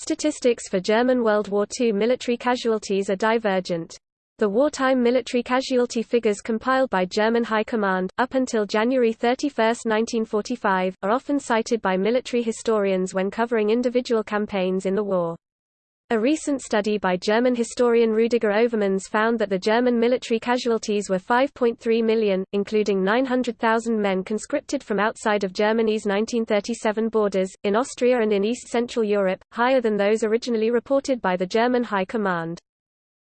Statistics for German World War II military casualties are divergent. The wartime military casualty figures compiled by German High Command, up until January 31, 1945, are often cited by military historians when covering individual campaigns in the war. A recent study by German historian Rüdiger Overmans found that the German military casualties were 5.3 million, including 900,000 men conscripted from outside of Germany's 1937 borders, in Austria and in East-Central Europe, higher than those originally reported by the German High Command.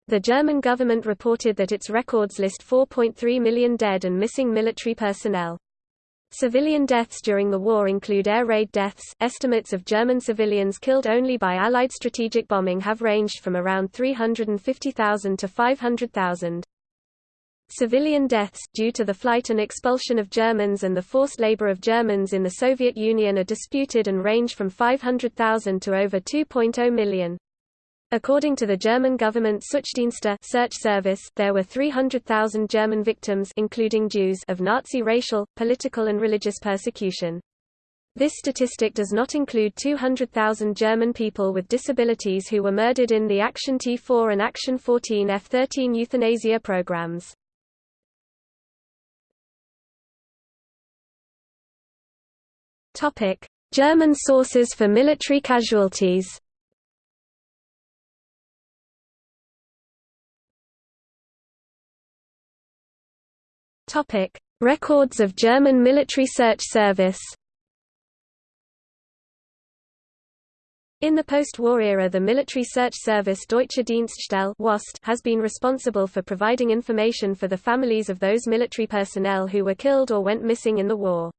The German government reported that its records list 4.3 million dead and missing military personnel. Civilian deaths during the war include air raid deaths. Estimates of German civilians killed only by Allied strategic bombing have ranged from around 350,000 to 500,000. Civilian deaths, due to the flight and expulsion of Germans and the forced labor of Germans in the Soviet Union are disputed and range from 500,000 to over 2.0 million. According to the German government Suchdienste search service, there were 300,000 German victims including Jews of Nazi racial, political and religious persecution. This statistic does not include 200,000 German people with disabilities who were murdered in the Action T4 and Action 14 F-13 euthanasia programs. German sources for military casualties Topic: Records of German Military Search Service. In the post-war era the Military Search Service Deutsche Dienststelle has been responsible for providing information for the families of those military personnel who were killed or went missing in the war.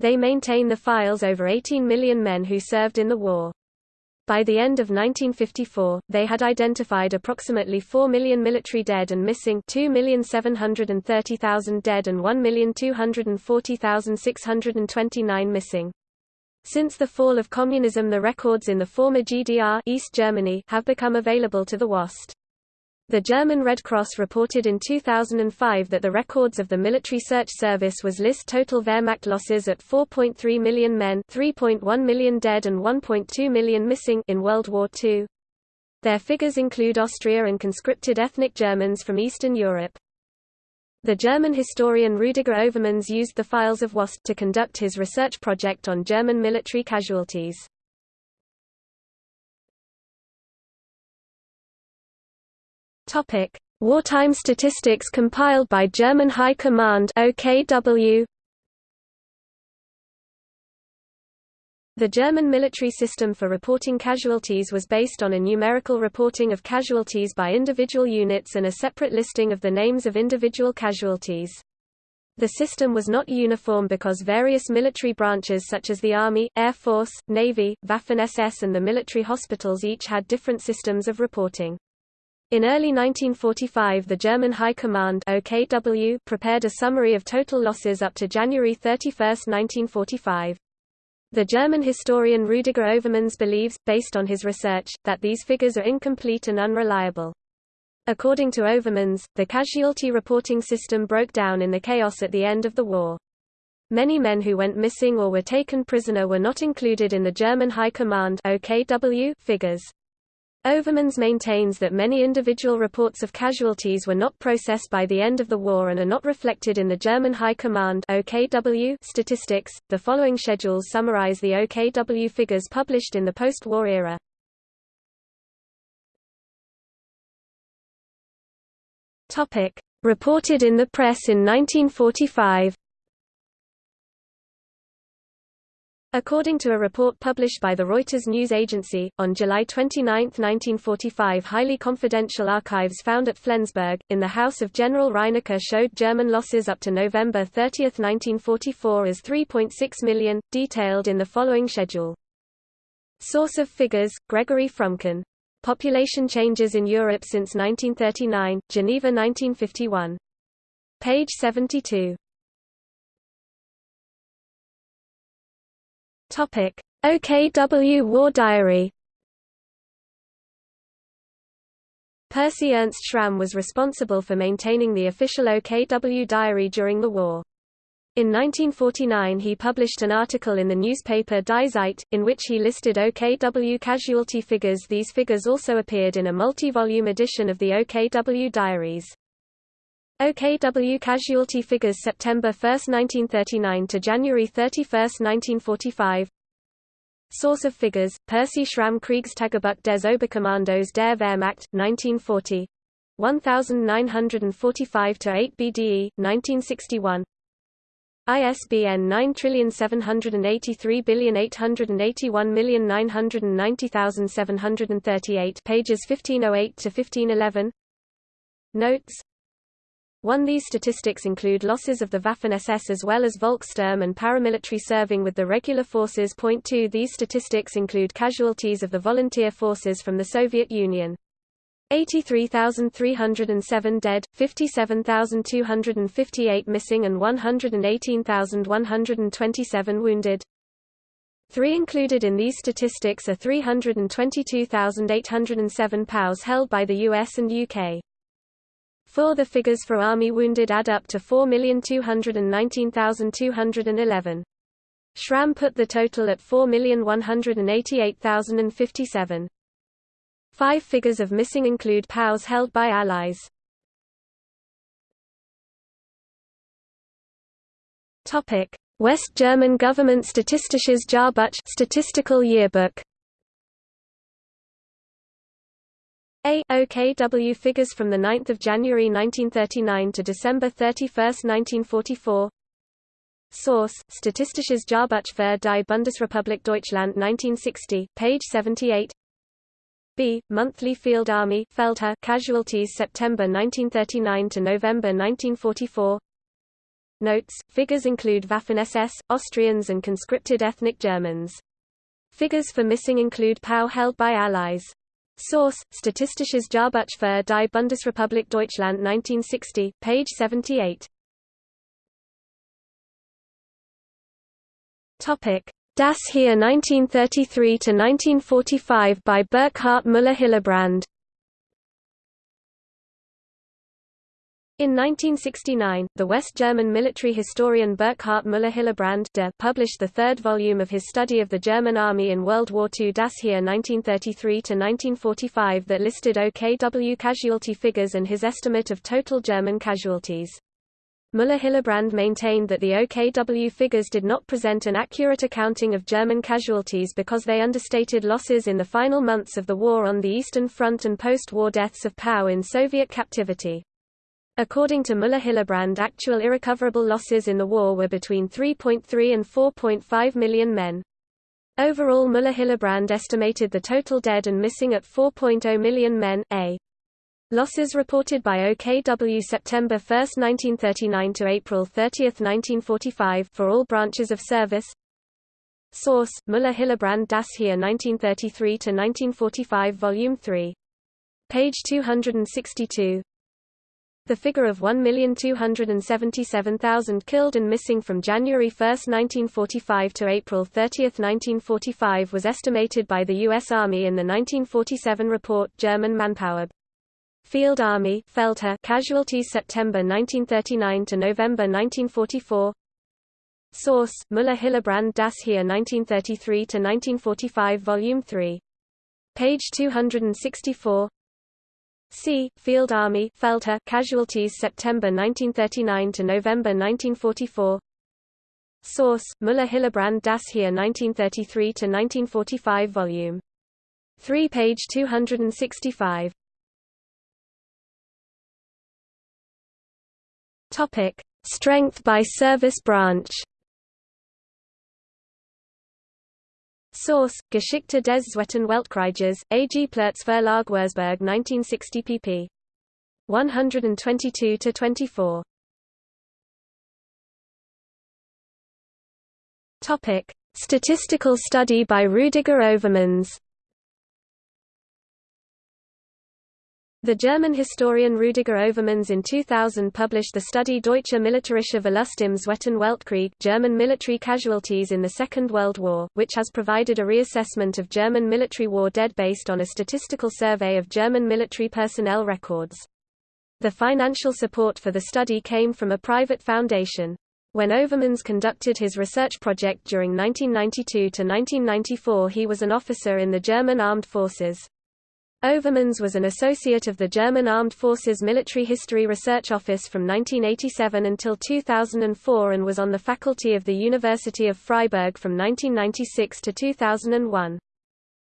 They maintain the files over 18 million men who served in the war. By the end of 1954, they had identified approximately 4 million military dead and missing 2,730,000 dead and 1,240,629 missing. Since the fall of communism the records in the former GDR East Germany have become available to the WASt. The German Red Cross reported in 2005 that the records of the Military Search Service was list total Wehrmacht losses at 4.3 million men 3.1 million dead and 1.2 million missing in World War II. Their figures include Austria and conscripted ethnic Germans from Eastern Europe. The German historian Rüdiger Overmans used the files of WASt to conduct his research project on German military casualties. Topic: Wartime statistics compiled by German High Command OKW. The German military system for reporting casualties was based on a numerical reporting of casualties by individual units and a separate listing of the names of individual casualties. The system was not uniform because various military branches such as the Army, Air Force, Navy, Waffen-SS and the military hospitals each had different systems of reporting. In early 1945 the German High Command OKW prepared a summary of total losses up to January 31, 1945. The German historian Rüdiger Overmans believes, based on his research, that these figures are incomplete and unreliable. According to Overmans, the casualty reporting system broke down in the chaos at the end of the war. Many men who went missing or were taken prisoner were not included in the German High Command OKW figures. Overmans maintains that many individual reports of casualties were not processed by the end of the war and are not reflected in the German High Command OKW statistics. The following schedules summarize the OKW figures published in the post-war era. Topic: Reported in the press in 1945. According to a report published by the Reuters news agency, on July 29, 1945 highly confidential archives found at Flensburg, in the house of General Reinecke showed German losses up to November 30, 1944 as 3.6 million, detailed in the following schedule. Source of figures, Gregory Frumkin. Population changes in Europe since 1939, Geneva 1951. Page 72. Topic: OKW War Diary. Percy Ernst Schramm was responsible for maintaining the official OKW diary during the war. In 1949 he published an article in the newspaper Die Zeit, in which he listed OKW casualty figures These figures also appeared in a multi-volume edition of the OKW diaries. OKW casualty figures September 1, 1939 to January 31, 1945 Source of figures, Percy Schramm Kriegstagebuch des Oberkommandos der Wehrmacht, 1940 1945-8 BDE, 1961 ISBN 9783881890738 pages 1508 to 1511 Notes 1 These statistics include losses of the Waffen-SS as well as Volkssturm and paramilitary serving with the regular forces. Point 2 These statistics include casualties of the volunteer forces from the Soviet Union. 83,307 dead, 57,258 missing and 118,127 wounded. Three included in these statistics are 322,807 POWs held by the US and UK. 4 The figures for Army wounded add up to 4,219,211. Schramm put the total at 4,188,057. Five figures of missing include POWs held by Allies. West German Government Statistisches Jahrbuch Statistical Yearbook A. OKW figures from the 9 January 1939 to December 31, 1944 Source, Statistisches Jahrbuch für die Bundesrepublik Deutschland 1960, page 78 B. Monthly Field Army Feldheer casualties September 1939 to November 1944 Notes, figures include Waffen-SS, Austrians and conscripted ethnic Germans. Figures for missing include POW held by Allies. Source: Statistisches Jahrbuch für die Bundesrepublik Deutschland 1960, page 78. Topic: Das Heer 1933 to 1945 by Burkhard Müller-Hillebrand. In 1969, the West German military historian Burkhard Müller-Hillebrand published the third volume of his study of the German army in World War II Das Heer 1933–1945 that listed OKW casualty figures and his estimate of total German casualties. Müller-Hillebrand maintained that the OKW figures did not present an accurate accounting of German casualties because they understated losses in the final months of the war on the Eastern Front and post-war deaths of POW in Soviet captivity. According to Müller-Hillebrand actual irrecoverable losses in the war were between 3.3 and 4.5 million men. Overall Müller-Hillebrand estimated the total dead and missing at 4.0 million men, a. Losses reported by OKW September 1, 1939 to April 30, 1945 for all branches of service. Source: Müller-Hillebrand Das Heer 1933-1945 Volume 3. Page 262. The figure of 1,277,000 killed and missing from January 1, 1945 to April 30, 1945 was estimated by the U.S. Army in the 1947 report German Manpower. Field Army Feldheer casualties September 1939 to November 1944 Source, Müller-Hillebrand Das Heer 1933–1945 Volume 3. Page 264 C. Field Army Feldheer casualties September 1939 to November 1944. Source: Müller-Hillebrand Das Heer 1933 to 1945 volume 3 page 265. Topic: Strength by service branch. Source: Geschichte des Zweiten Weltkrieges, A.G. Ploetz Verlag Wurzburg 1960 pp. 122–24. Topic: Statistical study by Rüdiger Overmans The German historian Rüdiger Overmans in 2000 published the study Deutsche militärische Verlust im Zweiten Weltkrieg German military casualties in the Second World War, which has provided a reassessment of German military war dead based on a statistical survey of German military personnel records. The financial support for the study came from a private foundation. When Overmans conducted his research project during 1992 to 1994 he was an officer in the German Armed Forces. Overmans was an associate of the German Armed Forces Military History Research Office from 1987 until 2004 and was on the faculty of the University of Freiburg from 1996 to 2001.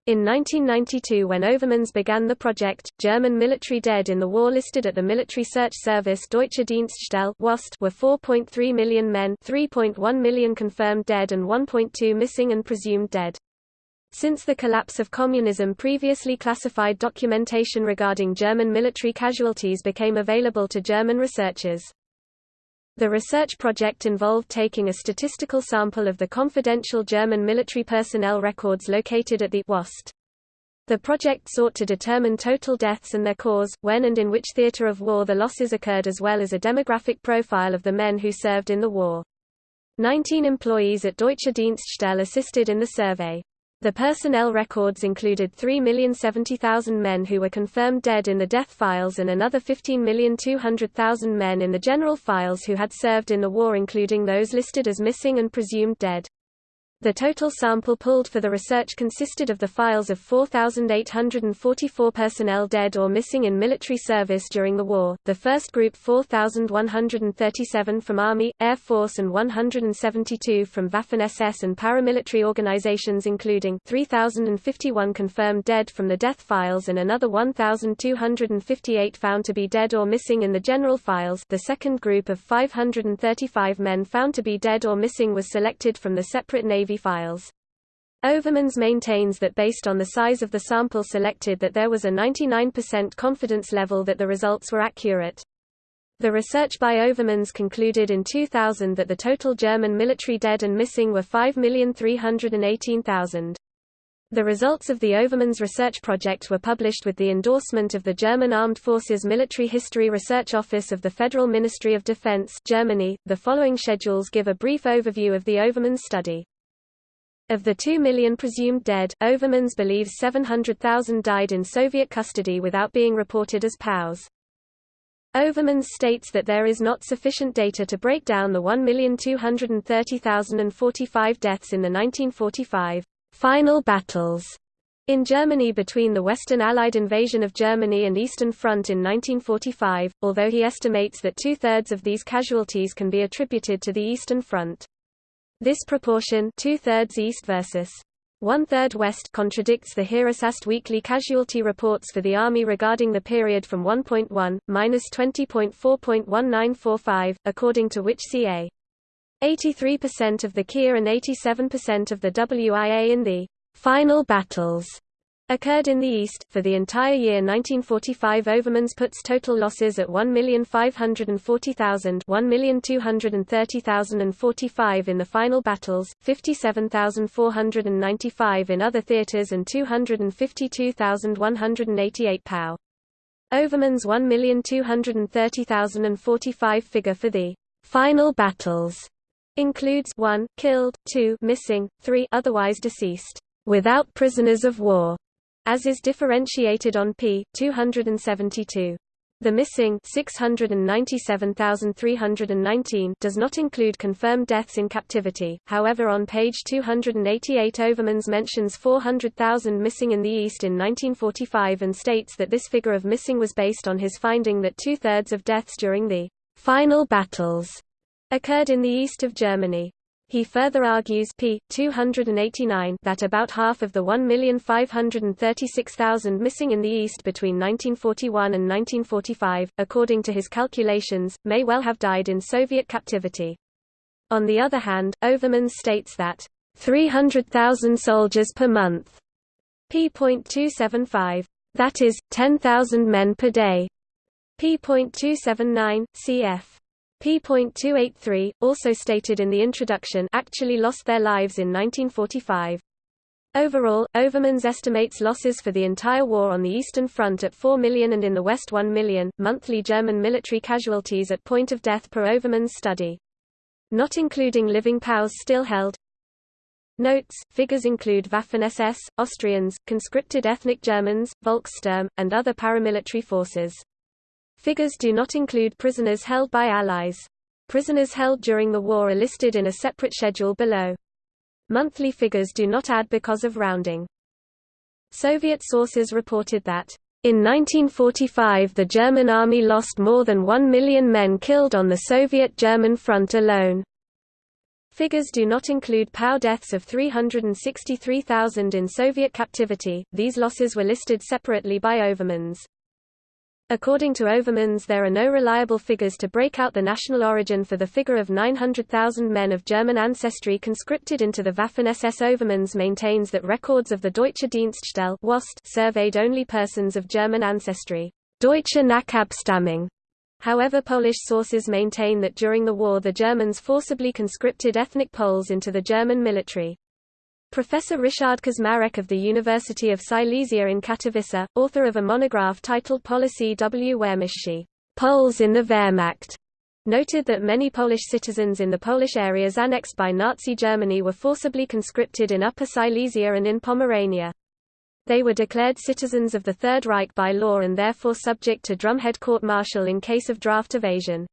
In 1992 when Overmans began the project, German military dead in the war listed at the Military Search Service Deutsche Dienststelle were 4.3 million men 3.1 million confirmed dead and 1.2 missing and presumed dead. Since the collapse of communism previously classified documentation regarding German military casualties became available to German researchers. The research project involved taking a statistical sample of the confidential German military personnel records located at the WASt. The project sought to determine total deaths and their cause, when and in which theater of war the losses occurred as well as a demographic profile of the men who served in the war. Nineteen employees at Deutsche Dienststelle assisted in the survey. The personnel records included 3,070,000 men who were confirmed dead in the death files and another 15,200,000 men in the general files who had served in the war including those listed as missing and presumed dead. The total sample pulled for the research consisted of the files of 4,844 personnel dead or missing in military service during the war, the first group 4,137 from Army, Air Force and 172 from Waffen-SS and paramilitary organizations including 3,051 confirmed dead from the death files and another 1,258 found to be dead or missing in the general files. The second group of 535 men found to be dead or missing was selected from the separate Navy Files. Overmans maintains that based on the size of the sample selected that there was a 99% confidence level that the results were accurate. The research by Overmans concluded in 2000 that the total German military dead and missing were 5,318,000. The results of the Overmans research project were published with the endorsement of the German Armed Forces Military History Research Office of the Federal Ministry of Defense Germany. The following schedules give a brief overview of the Overmans study. Of the 2 million presumed dead, Overmans believes 700,000 died in Soviet custody without being reported as POWs. Overmans states that there is not sufficient data to break down the 1,230,045 deaths in the 1945 final battles in Germany between the Western Allied invasion of Germany and Eastern Front in 1945, although he estimates that two-thirds of these casualties can be attributed to the Eastern Front. This proportion two-thirds east versus one-third west contradicts the Heeresarzt weekly casualty reports for the Army regarding the period from 1.1, minus 20.4.1945, according to which ca. 83% of the KIA and 87% of the WIA in the final battles occurred in the East. For the entire year 1945 Overmans puts total losses at 1,540,000 1,230,045 in the final battles, 57,495 in other theaters and 252,188 POW. Overmans 1,230,045 figure for the final battles includes 1 killed, 2 missing, 3 otherwise deceased without prisoners of war as is differentiated on p. 272. The missing 697,319 does not include confirmed deaths in captivity, however on page 288 Overmans mentions 400,000 missing in the East in 1945 and states that this figure of missing was based on his finding that two-thirds of deaths during the final battles occurred in the east of Germany. He further argues p. 289 that about half of the 1,536,000 missing in the East between 1941 and 1945, according to his calculations, may well have died in Soviet captivity. On the other hand, Overmans states that 300,000 soldiers per month p.275, that is, 10,000 men per day p.279, cf p.283, also stated in the introduction actually lost their lives in 1945. Overall, Overmans estimates losses for the entire war on the Eastern Front at 4 million and in the West 1 million, monthly German military casualties at point of death per Overmans study. Not including living POWs still held. Notes, figures include Waffen-SS, Austrians, conscripted ethnic Germans, Volkssturm, and other paramilitary forces. Figures do not include prisoners held by Allies. Prisoners held during the war are listed in a separate schedule below. Monthly figures do not add because of rounding. Soviet sources reported that, in 1945 the German army lost more than 1 million men killed on the Soviet-German front alone. Figures do not include POW deaths of 363,000 in Soviet captivity, these losses were listed separately by Overmans. According to Overmans there are no reliable figures to break out the national origin for the figure of 900,000 men of German ancestry conscripted into the Waffen-SS Overmans maintains that records of the Deutsche Dienststelle surveyed only persons of German ancestry Deutsche Nachabstammung. However Polish sources maintain that during the war the Germans forcibly conscripted ethnic Poles into the German military. Professor Richard Kaczmarek of the University of Silesia in Katowice, author of a monograph titled Polacy w Wehrmachcie, Poles in the Wehrmacht, noted that many Polish citizens in the Polish areas annexed by Nazi Germany were forcibly conscripted in Upper Silesia and in Pomerania. They were declared citizens of the Third Reich by law and therefore subject to drumhead court-martial in case of draft evasion.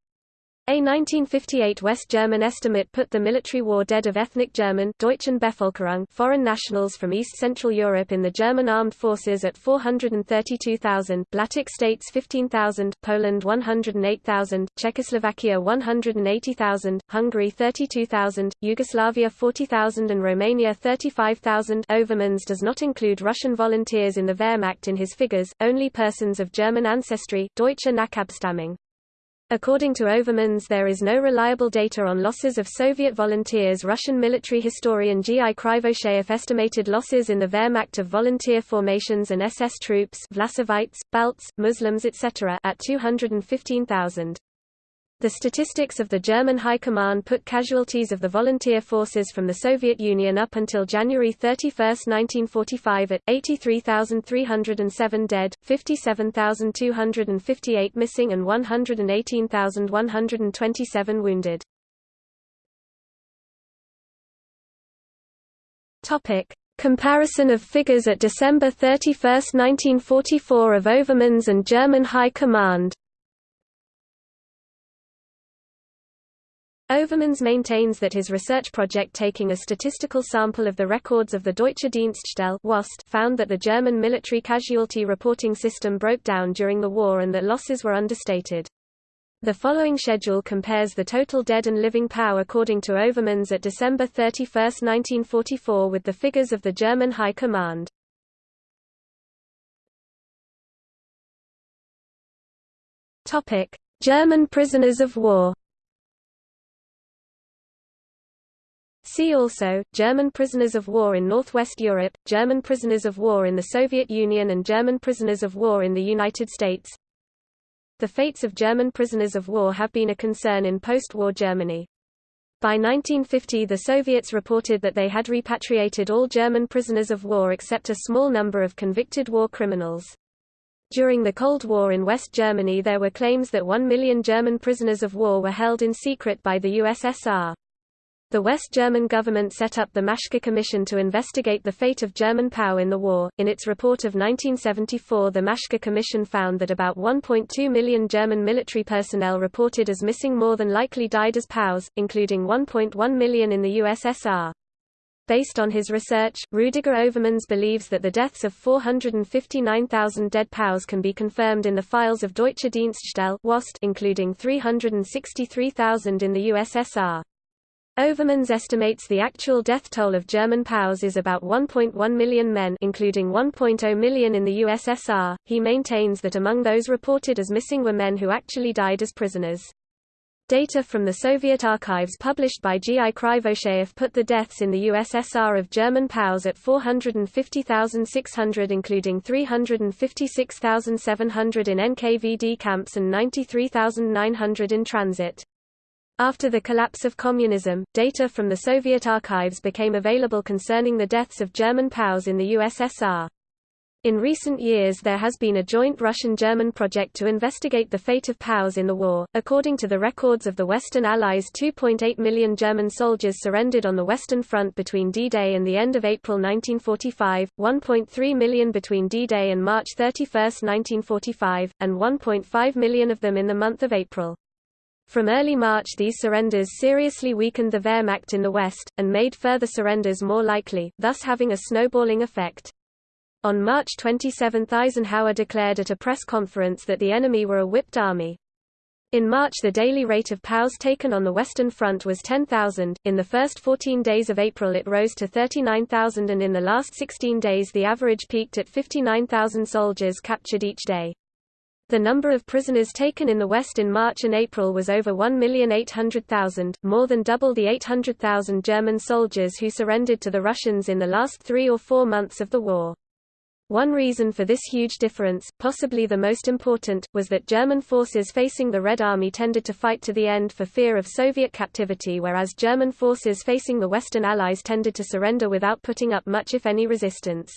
A 1958 West German estimate put the military war dead of ethnic German Bevölkerung foreign nationals from East Central Europe in the German armed forces at 432,000, Baltic states 15,000, Poland 108,000, Czechoslovakia 180,000, Hungary 32,000, Yugoslavia 40,000 and Romania 35,000 Overmans does not include Russian volunteers in the Wehrmacht in his figures, only persons of German ancestry Deutsche Nachabstammung. According to Overmans there is no reliable data on losses of Soviet volunteers Russian military historian G. I. Krivosheyev estimated losses in the Wehrmacht of volunteer formations and SS troops Vlasovites, Balts, Muslims etc. at 215,000. The statistics of the German High Command put casualties of the volunteer forces from the Soviet Union up until January 31, 1945 at 83,307 dead, 57,258 missing and 118,127 wounded. Comparison of figures at December 31, 1944 of Overmans and German High Command Overmans maintains that his research project taking a statistical sample of the records of the Deutsche Dienststelle found that the German military casualty reporting system broke down during the war and that losses were understated. The following schedule compares the total dead and living POW according to Overmans at December 31, 1944 with the figures of the German High Command. German prisoners of war See also, German prisoners of war in Northwest Europe, German prisoners of war in the Soviet Union and German prisoners of war in the United States. The fates of German prisoners of war have been a concern in post-war Germany. By 1950 the Soviets reported that they had repatriated all German prisoners of war except a small number of convicted war criminals. During the Cold War in West Germany there were claims that one million German prisoners of war were held in secret by the USSR. The West German government set up the Maschke Commission to investigate the fate of German POW in the war. In its report of 1974, the Maschke Commission found that about 1.2 million German military personnel reported as missing more than likely died as POWs, including 1.1 million in the USSR. Based on his research, Rudiger Overmans believes that the deaths of 459,000 dead POWs can be confirmed in the files of Deutsche Dienststelle including 363,000 in the USSR. Overmans estimates the actual death toll of German POWs is about 1.1 million men including 1.0 million in the USSR. He maintains that among those reported as missing were men who actually died as prisoners. Data from the Soviet archives published by G. I. Krivosheyev put the deaths in the USSR of German POWs at 450,600 including 356,700 in NKVD camps and 93,900 in transit. After the collapse of communism, data from the Soviet archives became available concerning the deaths of German POWs in the USSR. In recent years there has been a joint Russian-German project to investigate the fate of POWs in the war. According to the records of the Western Allies 2.8 million German soldiers surrendered on the Western Front between D-Day and the end of April 1945, 1.3 million between D-Day and March 31, 1945, and 1.5 million of them in the month of April. From early March these surrenders seriously weakened the Wehrmacht in the west, and made further surrenders more likely, thus having a snowballing effect. On March 27 Eisenhower declared at a press conference that the enemy were a whipped army. In March the daily rate of POWs taken on the Western Front was 10,000, in the first 14 days of April it rose to 39,000 and in the last 16 days the average peaked at 59,000 soldiers captured each day. The number of prisoners taken in the West in March and April was over 1,800,000, more than double the 800,000 German soldiers who surrendered to the Russians in the last three or four months of the war. One reason for this huge difference, possibly the most important, was that German forces facing the Red Army tended to fight to the end for fear of Soviet captivity whereas German forces facing the Western Allies tended to surrender without putting up much if any resistance.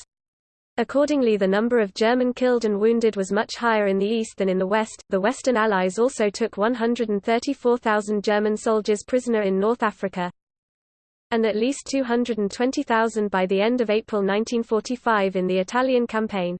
Accordingly the number of German killed and wounded was much higher in the east than in the west. The Western Allies also took 134,000 German soldiers prisoner in North Africa, and at least 220,000 by the end of April 1945 in the Italian campaign.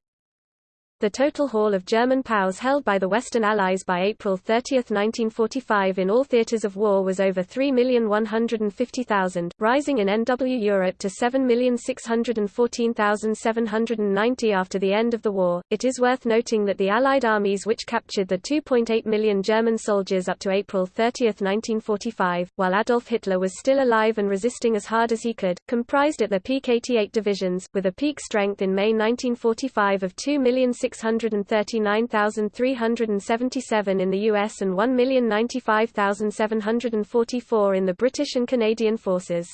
The total haul of German POWs held by the Western Allies by April 30, 1945 in all theatres of war was over 3,150,000, rising in NW Europe to 7,614,790 after the end of the war. It is worth noting that the Allied armies which captured the 2.8 million German soldiers up to April 30, 1945, while Adolf Hitler was still alive and resisting as hard as he could, comprised at their peak 88 divisions, with a peak strength in May 1945 of 2 million 639,377 in the US and 1,095,744 in the British and Canadian forces.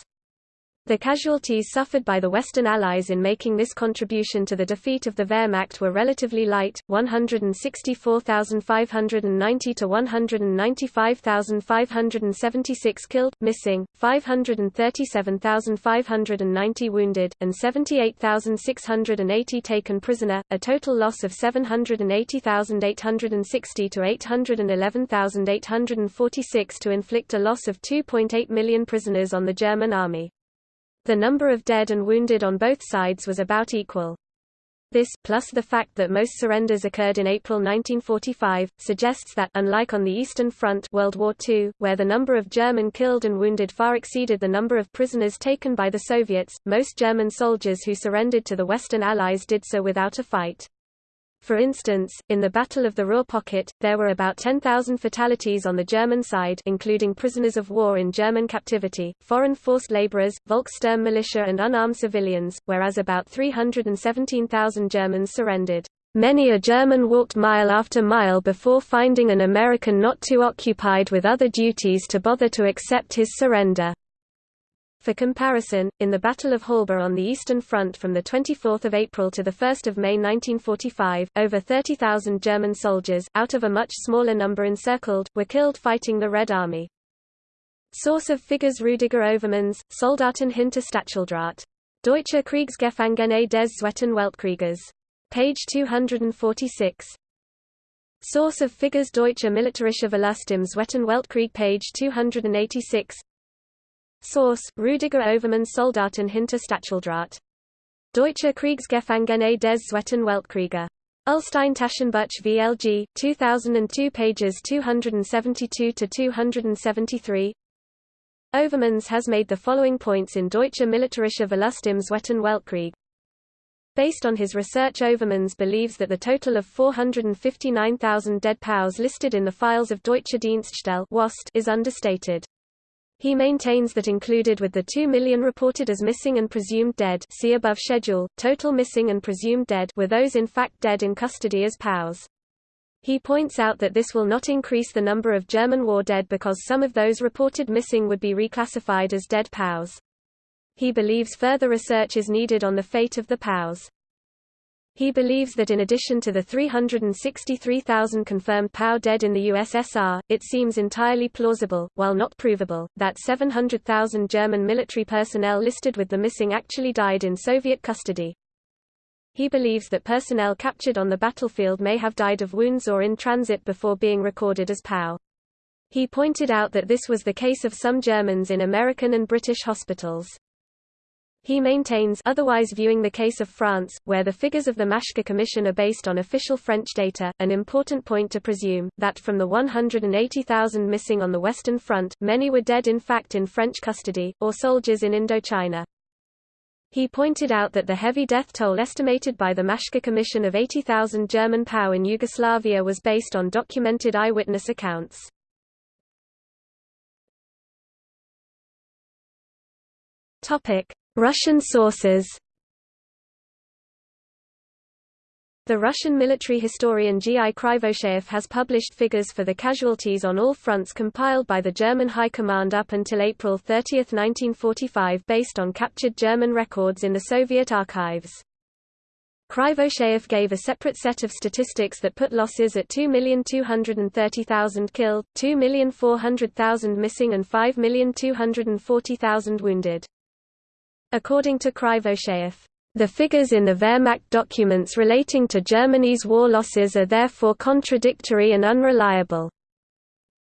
The casualties suffered by the Western Allies in making this contribution to the defeat of the Wehrmacht were relatively light, 164,590 to 195,576 killed, missing, 537,590 wounded, and 78,680 taken prisoner, a total loss of 780,860 to 811,846 to inflict a loss of 2.8 million prisoners on the German army. The number of dead and wounded on both sides was about equal. This, plus the fact that most surrenders occurred in April 1945, suggests that unlike on the Eastern Front World War II, where the number of German killed and wounded far exceeded the number of prisoners taken by the Soviets, most German soldiers who surrendered to the Western Allies did so without a fight. For instance, in the Battle of the Ruhr Pocket, there were about 10,000 fatalities on the German side including prisoners of war in German captivity, foreign forced laborers, Volkssturm militia and unarmed civilians, whereas about 317,000 Germans surrendered. Many a German walked mile after mile before finding an American not too occupied with other duties to bother to accept his surrender. For comparison, in the Battle of Halbe on the Eastern Front from 24 April to 1 May 1945, over 30,000 German soldiers, out of a much smaller number encircled, were killed fighting the Red Army. Source of figures Rüdiger Overmans, Soldaten hinter Stacheldraht. Deutsche Kriegsgefangene des Zweiten Weltkrieges. Page 246. Source of figures Deutsche Militärische Verlust im Zweiten Weltkrieg page 286 Source: Rüdiger Overmans Soldaten hinter Stacheldraht. Deutsche Kriegsgefangene des Zweiten Weltkrieges. Ullstein Taschenbuch VLG, 2002 pages 272–273 Overmans has made the following points in Deutsche Militärische Verlust im Zweiten Weltkrieg. Based on his research Overmans believes that the total of 459,000 dead POWs listed in the files of Deutsche Dienststelle is understated. He maintains that included with the 2 million reported as missing and presumed dead see above schedule, total missing and presumed dead were those in fact dead in custody as POWs. He points out that this will not increase the number of German war dead because some of those reported missing would be reclassified as dead POWs. He believes further research is needed on the fate of the POWs. He believes that in addition to the 363,000 confirmed POW dead in the USSR, it seems entirely plausible, while not provable, that 700,000 German military personnel listed with the missing actually died in Soviet custody. He believes that personnel captured on the battlefield may have died of wounds or in transit before being recorded as POW. He pointed out that this was the case of some Germans in American and British hospitals. He maintains otherwise viewing the case of France, where the figures of the Maschke Commission are based on official French data, an important point to presume, that from the 180,000 missing on the Western Front, many were dead in fact in French custody, or soldiers in Indochina. He pointed out that the heavy death toll estimated by the Maschke Commission of 80,000 German POW in Yugoslavia was based on documented eyewitness accounts. Topic: Russian sources The Russian military historian G. I. Krivosheyev has published figures for the casualties on all fronts compiled by the German High Command up until April 30, 1945 based on captured German records in the Soviet archives. Krivosheyev gave a separate set of statistics that put losses at 2,230,000 killed, 2,400,000 missing and 5,240,000 wounded. According to Krivosheyev, the figures in the Wehrmacht documents relating to Germany's war losses are therefore contradictory and unreliable.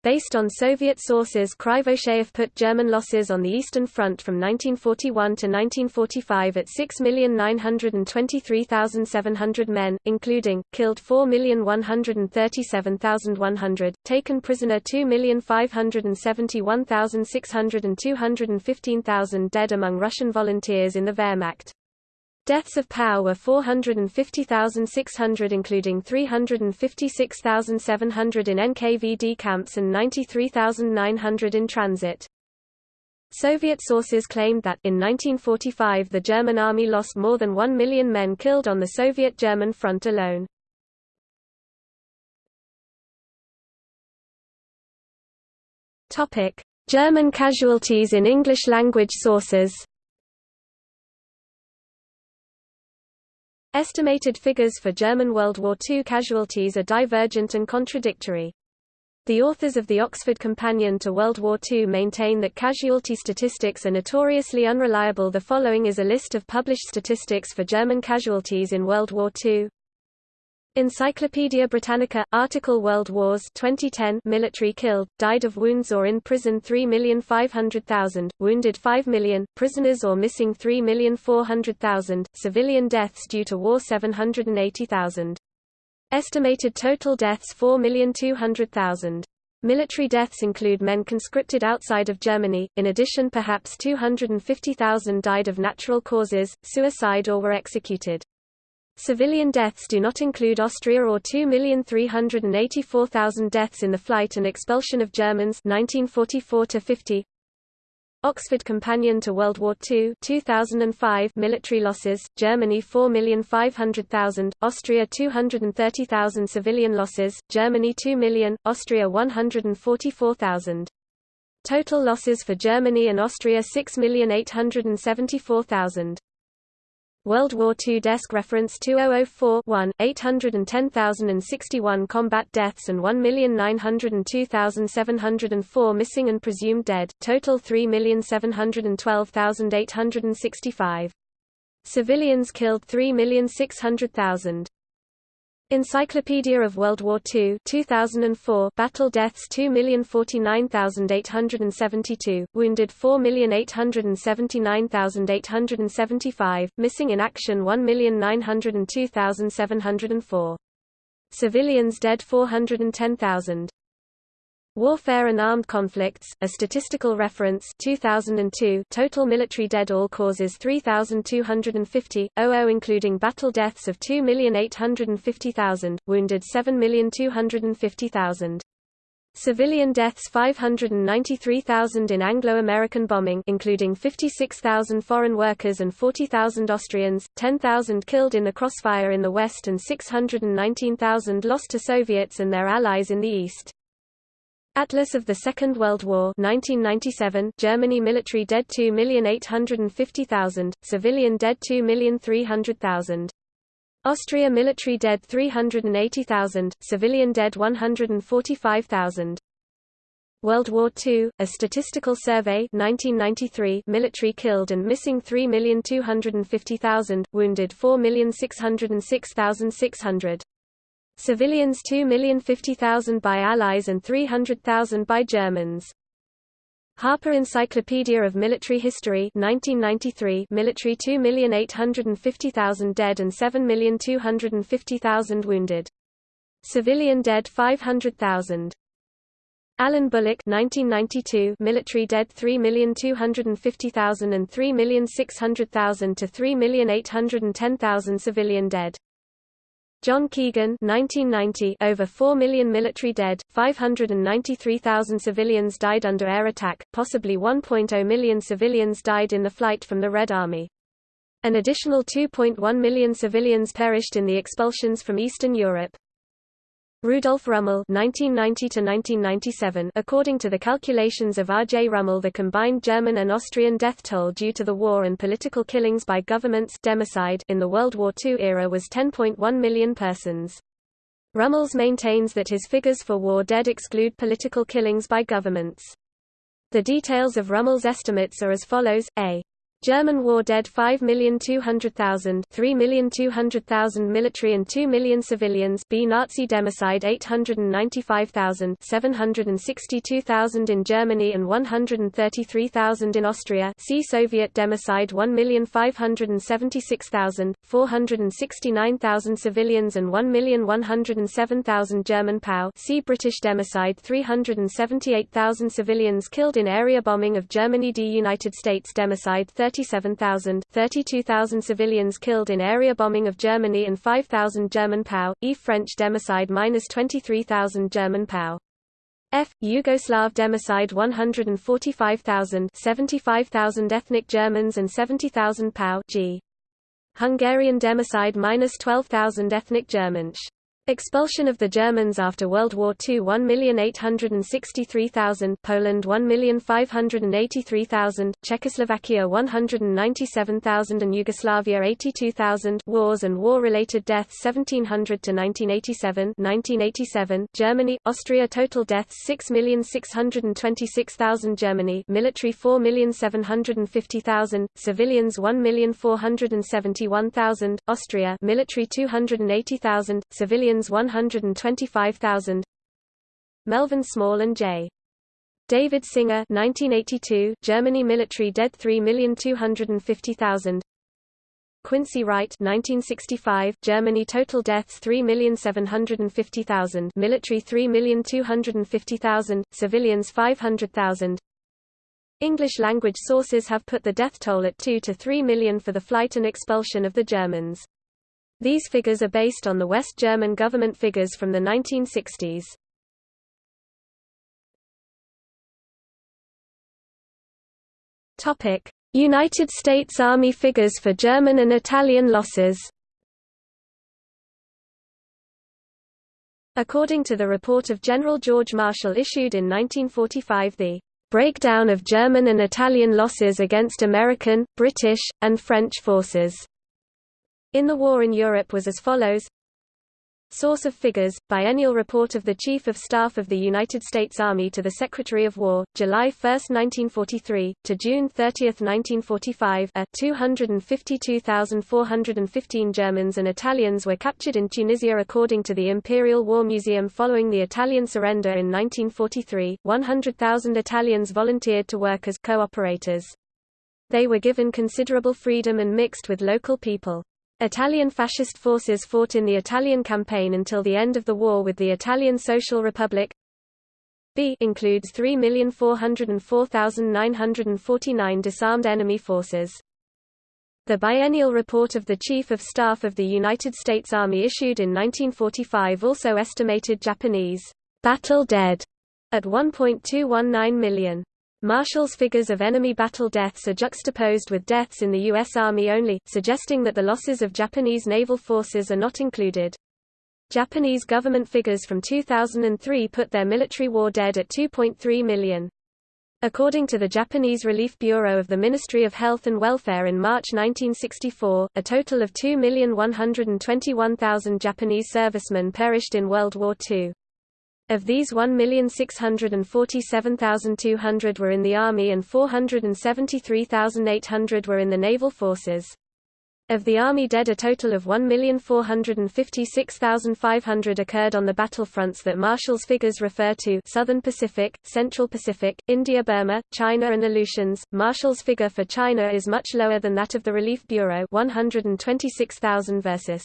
Based on Soviet sources Krivosheyev put German losses on the Eastern Front from 1941 to 1945 at 6,923,700 men, including, killed 4,137,100, taken prisoner 2,571,600 and 215,000 dead among Russian volunteers in the Wehrmacht. Deaths of POW were 450,600 including 356,700 in NKVD camps and 93,900 in transit. Soviet sources claimed that, in 1945 the German army lost more than 1 million men killed on the Soviet-German front alone. German casualties in English-language sources Estimated figures for German World War II casualties are divergent and contradictory. The authors of the Oxford Companion to World War II maintain that casualty statistics are notoriously unreliable. The following is a list of published statistics for German casualties in World War II. Encyclopædia Britannica article World Wars 2010 military killed died of wounds or in prison 3,500,000 wounded 5 million prisoners or missing 3,400,000 civilian deaths due to war 780,000 estimated total deaths 4,200,000 Military deaths include men conscripted outside of Germany, in addition perhaps 250,000 died of natural causes, suicide or were executed. Civilian deaths do not include Austria or 2,384,000 deaths in the flight and expulsion of Germans 1944 Oxford Companion to World War II 2005 military losses, Germany 4,500,000, Austria 230,000 civilian losses, Germany 2 million, Austria 144,000. Total losses for Germany and Austria 6,874,000. World War II Desk Reference 2004-1, 810,061 combat deaths and 1,902,704 missing and presumed dead, total 3,712,865. Civilians killed 3,600,000. Encyclopedia of World War II 2004 battle deaths 2,049,872, wounded 4,879,875, missing in action 1,902,704. Civilians dead 410,000. Warfare and Armed Conflicts, a statistical reference 2002 total military dead all causes 3,250, 00 including battle deaths of 2,850,000, wounded 7,250,000. Civilian deaths 593,000 in Anglo-American bombing including 56,000 foreign workers and 40,000 Austrians, 10,000 killed in the crossfire in the west and 619,000 lost to Soviets and their allies in the east. Atlas of the Second World War 1997 Germany military dead 2,850,000, civilian dead 2,300,000. Austria military dead 380,000, civilian dead 145,000. World War II, a statistical survey 1993 military killed and missing 3,250,000, wounded 4,606,600. Civilians 2,050,000 by Allies and 300,000 by Germans. Harper Encyclopedia of Military History 1993 military 2,850,000 dead and 7,250,000 wounded. Civilian dead 500,000. Alan Bullock 1992 military dead 3,250,000 and 3,600,000 to 3,810,000 civilian dead. John Keegan 1990 over 4 million military dead, 593,000 civilians died under air attack, possibly 1.0 million civilians died in the flight from the Red Army. An additional 2.1 million civilians perished in the expulsions from Eastern Europe. Rudolf Rummel (1990–1997). According to the calculations of R. J. Rummel, the combined German and Austrian death toll due to the war and political killings by governments democide in the World War II era was 10.1 million persons. Rummels maintains that his figures for war dead exclude political killings by governments. The details of Rummel's estimates are as follows: A. German war dead 5,200,000 3,200,000 military and 2 million civilians B Nazi democide 895,000 762,000 in Germany and 133,000 in Austria C Soviet democide 1,576,000 469,000 civilians and 1,107,000 German POW C British democide 378,000 civilians killed in area bombing of Germany D United States democide 37,000, 32,000 civilians killed in area bombing of Germany and 5,000 German POW, E French democide minus 23,000 German POW. F. Yugoslav democide 145,000 75,000 ethnic Germans and 70,000 POW G. Hungarian democide minus 12,000 ethnic Germans. Expulsion of the Germans after World War II 1,863,000 Poland 1,583,000 Czechoslovakia 197,000 and Yugoslavia 82,000 Wars and war-related deaths 1700 to 1987 1987 Germany Austria total deaths 6,626,000 Germany military 4,750,000 civilians 1,471,000 Austria military 280,000 civilians Americans 125,000 Melvin Small and J. David Singer 1982, Germany military dead 3,250,000 Quincy Wright 1965, Germany total deaths 3,750,000 military 3,250,000, civilians 500,000 English-language sources have put the death toll at 2 to 3 million for the flight and expulsion of the Germans. These figures are based on the West German government figures from the 1960s. Topic: United States Army figures for German and Italian losses. According to the report of General George Marshall issued in 1945 the breakdown of German and Italian losses against American, British, and French forces in the war in Europe was as follows Source of figures, Biennial Report of the Chief of Staff of the United States Army to the Secretary of War, July 1, 1943, to June 30, 1945 a 252,415 Germans and Italians were captured in Tunisia according to the Imperial War Museum following the Italian surrender in 1943, 100,000 Italians volunteered to work as co-operators. They were given considerable freedom and mixed with local people. Italian fascist forces fought in the Italian campaign until the end of the war with the Italian Social Republic. B includes 3,404,949 disarmed enemy forces. The biennial report of the Chief of Staff of the United States Army issued in 1945 also estimated Japanese battle dead at 1.219 million. Marshall's figures of enemy battle deaths are juxtaposed with deaths in the U.S. Army only, suggesting that the losses of Japanese naval forces are not included. Japanese government figures from 2003 put their military war dead at 2.3 million. According to the Japanese Relief Bureau of the Ministry of Health and Welfare in March 1964, a total of 2,121,000 Japanese servicemen perished in World War II. Of these 1,647,200 were in the Army and 473,800 were in the naval forces. Of the Army dead a total of 1,456,500 occurred on the battlefronts that Marshall's figures refer to Southern Pacific, Central Pacific, India-Burma, China and Aleutians. Marshall's figure for China is much lower than that of the Relief Bureau 126,000 versus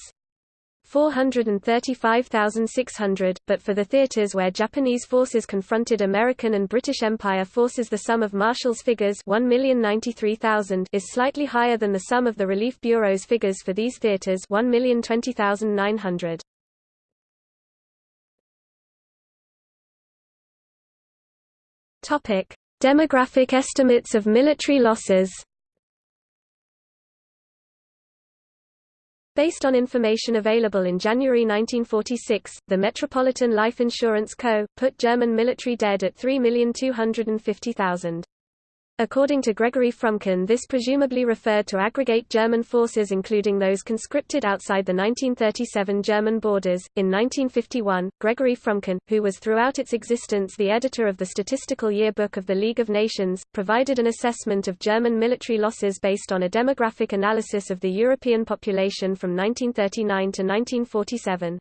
435,600, but for the theaters where Japanese forces confronted American and British Empire forces the sum of Marshall's figures 1,093,000 is slightly higher than the sum of the Relief Bureau's figures for these theaters 1,020,900. Topic: Demographic estimates of military losses Based on information available in January 1946, the Metropolitan Life Insurance Co. put German military dead at 3,250,000. According to Gregory Frumkin this presumably referred to aggregate German forces including those conscripted outside the 1937 German borders. In 1951, Gregory Frumkin, who was throughout its existence the editor of the Statistical Yearbook of the League of Nations, provided an assessment of German military losses based on a demographic analysis of the European population from 1939 to 1947.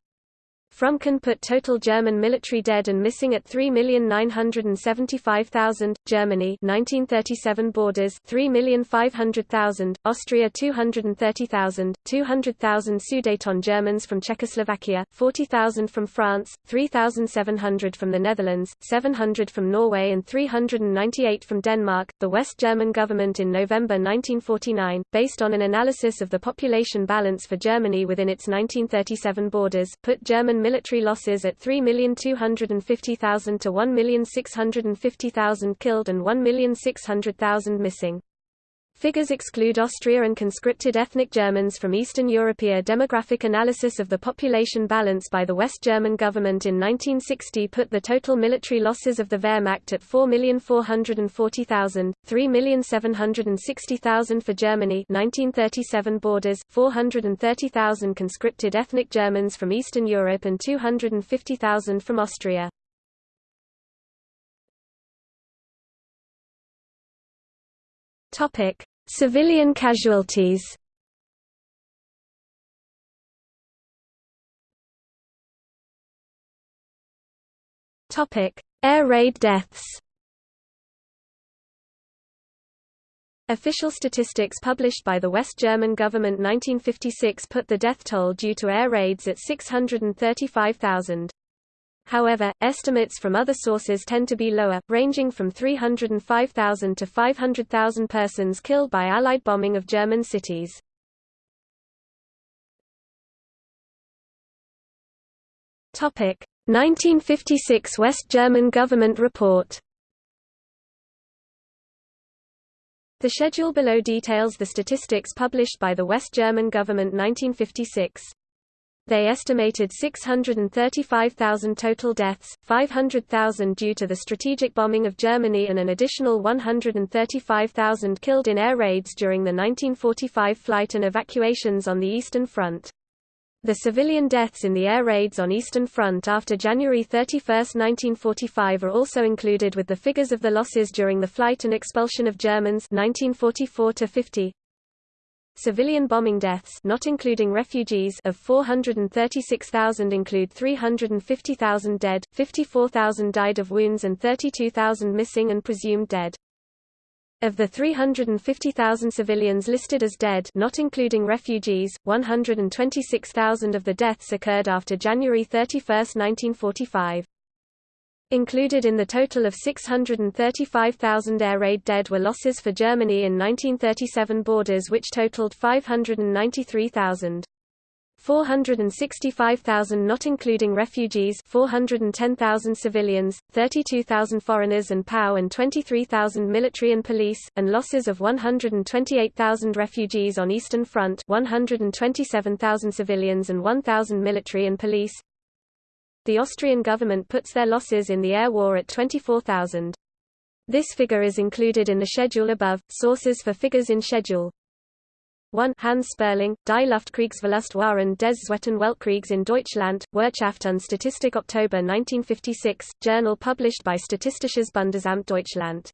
Frumkin put total German military dead and missing at 3,975,000, Germany 1937 borders 3,500,000, Austria 230,000, 200,000 Sudeten Germans from Czechoslovakia, 40,000 from France, 3,700 from the Netherlands, 700 from Norway and 398 from Denmark. The West German government in November 1949, based on an analysis of the population balance for Germany within its 1937 borders, put German military losses at 3,250,000 to 1,650,000 killed and 1,600,000 missing. Figures exclude Austria and conscripted ethnic Germans from Eastern Europe. A demographic analysis of the population balance by the West German government in 1960 put the total military losses of the Wehrmacht at 4,440,000, 3,760,000 for Germany 1937 borders, 430,000 conscripted ethnic Germans from Eastern Europe and 250,000 from Austria. Topic: Civilian casualties Air raid deaths. Official statistics published by the West German government 1956 put the death toll due to air raids at 635,000. However, estimates from other sources tend to be lower, ranging from 305,000 to 500,000 persons killed by Allied bombing of German cities. Topic: 1956 West German government report. The schedule below details the statistics published by the West German government 1956. They estimated 635,000 total deaths, 500,000 due to the strategic bombing of Germany and an additional 135,000 killed in air raids during the 1945 flight and evacuations on the Eastern Front. The civilian deaths in the air raids on Eastern Front after January 31, 1945 are also included with the figures of the losses during the flight and expulsion of Germans 1944 50, Civilian bombing deaths not including refugees of 436,000 include 350,000 dead, 54,000 died of wounds and 32,000 missing and presumed dead. Of the 350,000 civilians listed as dead not including refugees, 126,000 of the deaths occurred after January 31, 1945. Included in the total of 635,000 air raid dead were losses for Germany in 1937 borders which totaled 593,000. 465,000 not including refugees 410,000 civilians, 32,000 foreigners and POW and 23,000 military and police, and losses of 128,000 refugees on Eastern Front 127,000 civilians and 1,000 military and police, the Austrian government puts their losses in the air war at 24,000. This figure is included in the schedule above. Sources for figures in schedule 1 Hans Sperling, Die Luftkriegsverluste während des Zweiten Weltkriegs in Deutschland, Wirtschaft und Statistik October 1956, journal published by Statistisches Bundesamt Deutschland.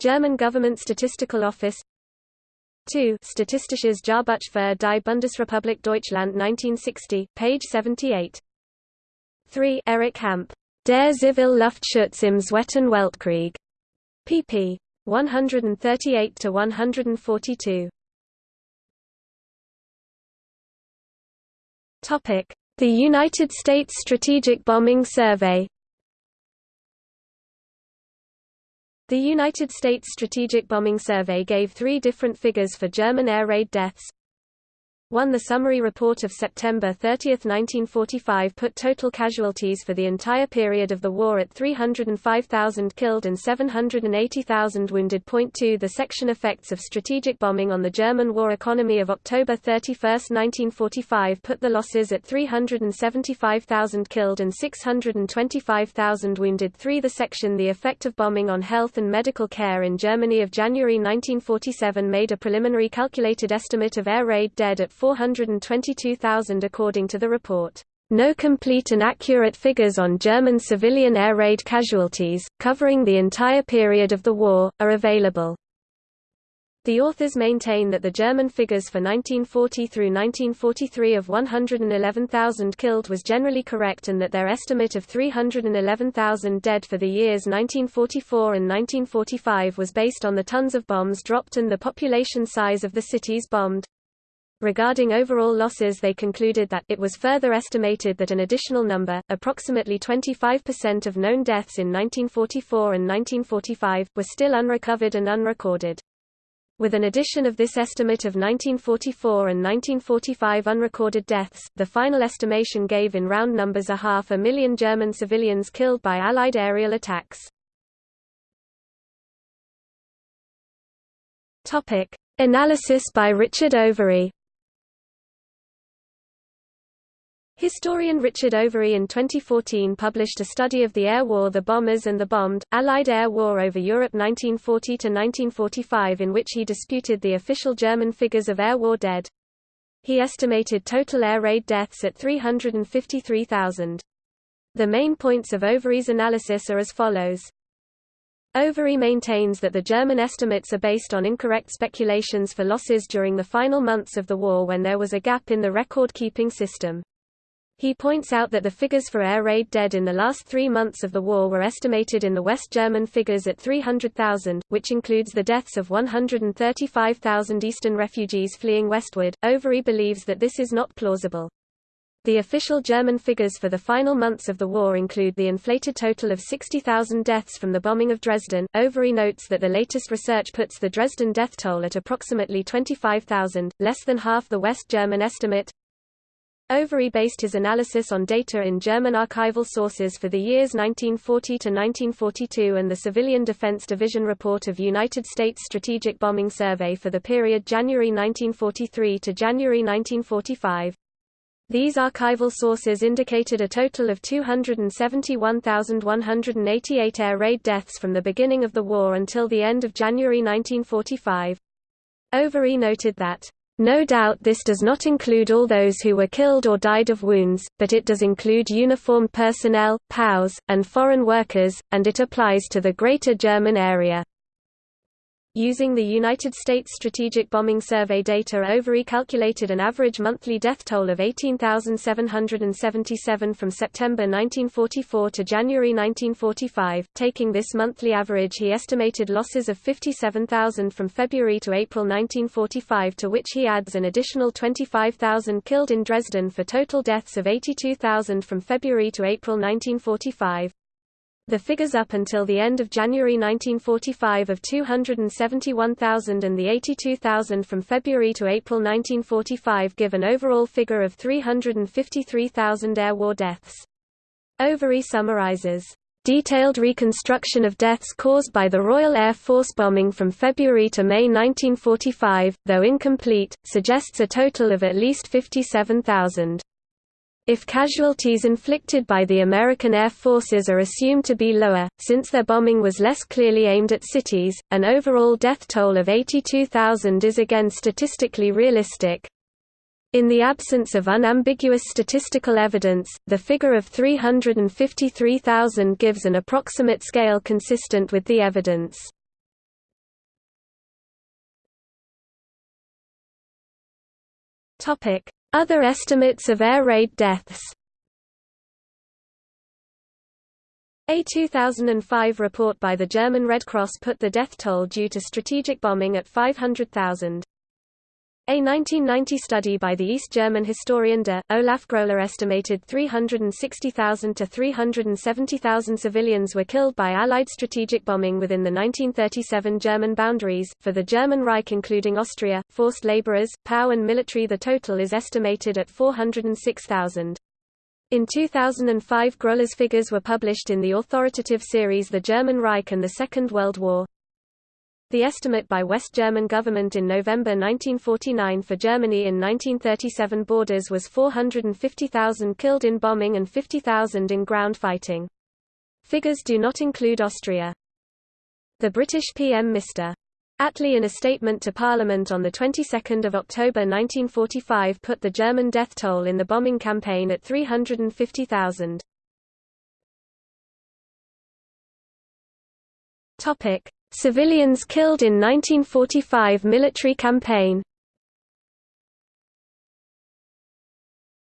German Government Statistical Office 2 Statistisches Jahrbuch für die Bundesrepublik Deutschland 1960, page 78. 3 Erich Hampe. Der Zivile Luftschutz im Zweiten Weltkrieg. pp. 138–142. Topic: The United States Strategic Bombing Survey The United States Strategic Bombing Survey gave three different figures for German air raid deaths. 1 The summary report of September 30, 1945 put total casualties for the entire period of the war at 305,000 killed and 780,000 wounded. Point 2 The section effects of strategic bombing on the German war economy of October 31, 1945 put the losses at 375,000 killed and 625,000 wounded. 3 The section The effect of bombing on health and medical care in Germany of January 1947 made a preliminary calculated estimate of air raid dead at 422,000 according to the report. No complete and accurate figures on German civilian air raid casualties, covering the entire period of the war, are available. The authors maintain that the German figures for 1940 through 1943 of 111,000 killed was generally correct and that their estimate of 311,000 dead for the years 1944 and 1945 was based on the tons of bombs dropped and the population size of the cities bombed. Regarding overall losses they concluded that it was further estimated that an additional number, approximately 25% of known deaths in 1944 and 1945, were still unrecovered and unrecorded. With an addition of this estimate of 1944 and 1945 unrecorded deaths, the final estimation gave in round numbers a half a million German civilians killed by Allied aerial attacks. Analysis by Richard Overy Historian Richard Overy in 2014 published a study of the air war The Bombers and the Bombed, Allied Air War over Europe 1940–1945 in which he disputed the official German figures of air war dead. He estimated total air raid deaths at 353,000. The main points of Overy's analysis are as follows. Overy maintains that the German estimates are based on incorrect speculations for losses during the final months of the war when there was a gap in the record-keeping system. He points out that the figures for air raid dead in the last three months of the war were estimated in the West German figures at 300,000, which includes the deaths of 135,000 Eastern refugees fleeing westward. Overy believes that this is not plausible. The official German figures for the final months of the war include the inflated total of 60,000 deaths from the bombing of Dresden. Overy notes that the latest research puts the Dresden death toll at approximately 25,000, less than half the West German estimate. Overy based his analysis on data in German archival sources for the years 1940 to 1942 and the Civilian Defense Division report of United States Strategic Bombing Survey for the period January 1943 to January 1945. These archival sources indicated a total of 271,188 air raid deaths from the beginning of the war until the end of January 1945. Overy noted that no doubt this does not include all those who were killed or died of wounds, but it does include uniformed personnel, POWs, and foreign workers, and it applies to the Greater German area. Using the United States Strategic Bombing Survey data Overy calculated an average monthly death toll of 18,777 from September 1944 to January 1945. Taking this monthly average he estimated losses of 57,000 from February to April 1945 to which he adds an additional 25,000 killed in Dresden for total deaths of 82,000 from February to April 1945. The figures up until the end of January 1945 of 271,000 and the 82,000 from February to April 1945 give an overall figure of 353,000 air war deaths. Overy summarizes, "...detailed reconstruction of deaths caused by the Royal Air Force bombing from February to May 1945, though incomplete, suggests a total of at least 57,000." If casualties inflicted by the American Air Forces are assumed to be lower, since their bombing was less clearly aimed at cities, an overall death toll of 82,000 is again statistically realistic. In the absence of unambiguous statistical evidence, the figure of 353,000 gives an approximate scale consistent with the evidence. Other estimates of air raid deaths A 2005 report by the German Red Cross put the death toll due to strategic bombing at 500,000. A 1990 study by the East German historian de, Olaf Groehler estimated 360,000 to 370,000 civilians were killed by Allied strategic bombing within the 1937 German boundaries. For the German Reich including Austria, forced laborers, POW and military the total is estimated at 406,000. In 2005 Groehler's figures were published in the authoritative series The German Reich and the Second World War. The estimate by West German government in November 1949 for Germany in 1937 borders was 450,000 killed in bombing and 50,000 in ground fighting. Figures do not include Austria. The British PM Mr. Attlee in a statement to Parliament on the 22nd of October 1945 put the German death toll in the bombing campaign at 350,000. Civilians killed in 1945 military campaign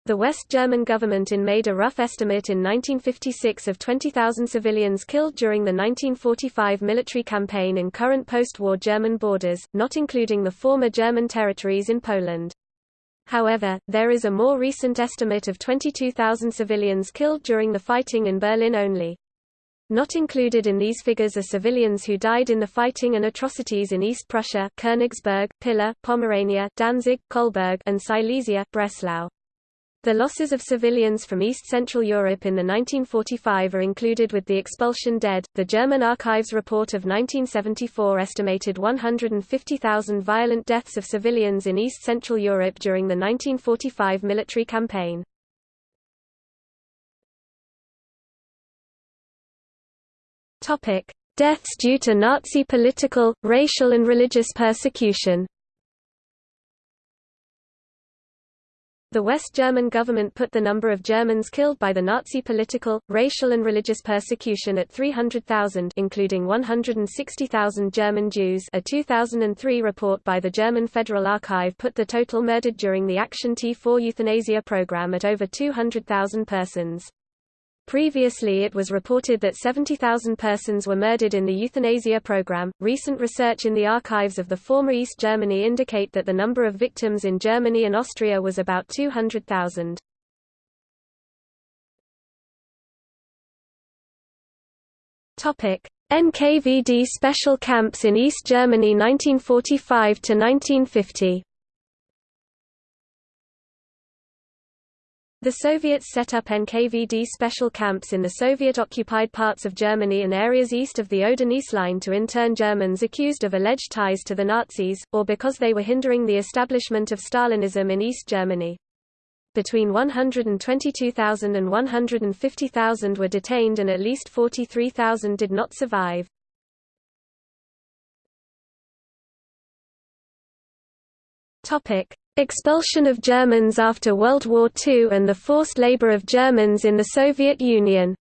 The West German government in made a rough estimate in 1956 of 20,000 civilians killed during the 1945 military campaign in current post-war German borders, not including the former German territories in Poland. However, there is a more recent estimate of 22,000 civilians killed during the fighting in Berlin only. Not included in these figures are civilians who died in the fighting and atrocities in East Prussia Königsberg, Pila, Pomerania, Danzig, Kolberg and Silesia Breslau. The losses of civilians from East Central Europe in the 1945 are included with the expulsion dead. The German Archives report of 1974 estimated 150,000 violent deaths of civilians in East Central Europe during the 1945 military campaign. Topic: Deaths due to Nazi political, racial and religious persecution. The West German government put the number of Germans killed by the Nazi political, racial and religious persecution at 300,000 including 160,000 German Jews a 2003 report by the German Federal Archive put the total murdered during the Action T4 euthanasia program at over 200,000 persons. Previously it was reported that 70,000 persons were murdered in the euthanasia program. Recent research in the archives of the former East Germany indicate that the number of victims in Germany and Austria was about 200,000. Topic: NKVD special camps in East Germany 1945 to 1950. The Soviets set up NKVD special camps in the Soviet-occupied parts of Germany and areas east of the Oder-Neisse line to intern Germans accused of alleged ties to the Nazis, or because they were hindering the establishment of Stalinism in East Germany. Between 122,000 and 150,000 were detained and at least 43,000 did not survive. Expulsion of Germans after World War II and the forced labor of Germans in the Soviet Union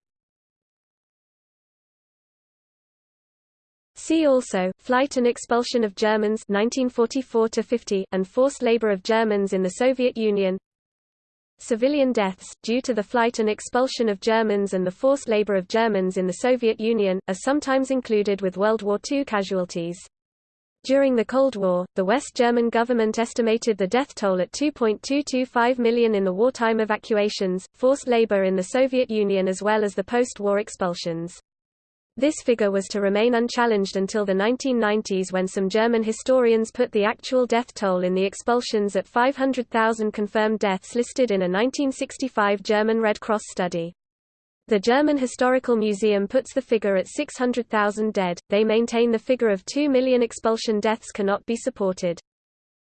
See also, Flight and Expulsion of Germans 1944–50 and Forced Labor of Germans in the Soviet Union Civilian deaths, due to the flight and expulsion of Germans and the forced labor of Germans in the Soviet Union, are sometimes included with World War II casualties. During the Cold War, the West German government estimated the death toll at 2.225 million in the wartime evacuations, forced labor in the Soviet Union as well as the post-war expulsions. This figure was to remain unchallenged until the 1990s when some German historians put the actual death toll in the expulsions at 500,000 confirmed deaths listed in a 1965 German Red Cross study. The German Historical Museum puts the figure at 600,000 dead, they maintain the figure of 2 million expulsion deaths cannot be supported.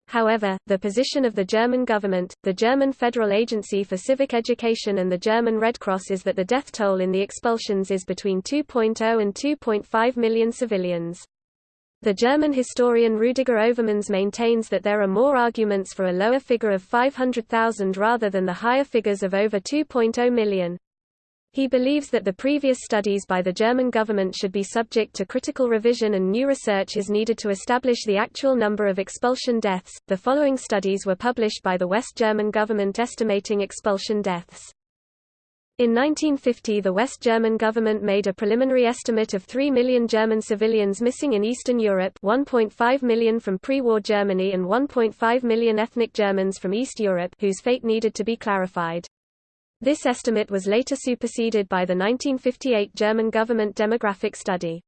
However, the position of the German government, the German Federal Agency for Civic Education and the German Red Cross is that the death toll in the expulsions is between 2.0 and 2.5 million civilians. The German historian Rüdiger Overmans maintains that there are more arguments for a lower figure of 500,000 rather than the higher figures of over 2.0 million. He believes that the previous studies by the German government should be subject to critical revision and new research is needed to establish the actual number of expulsion deaths. The following studies were published by the West German government estimating expulsion deaths. In 1950 the West German government made a preliminary estimate of 3 million German civilians missing in Eastern Europe 1.5 million from pre-war Germany and 1.5 million ethnic Germans from East Europe whose fate needed to be clarified. This estimate was later superseded by the 1958 German government demographic study.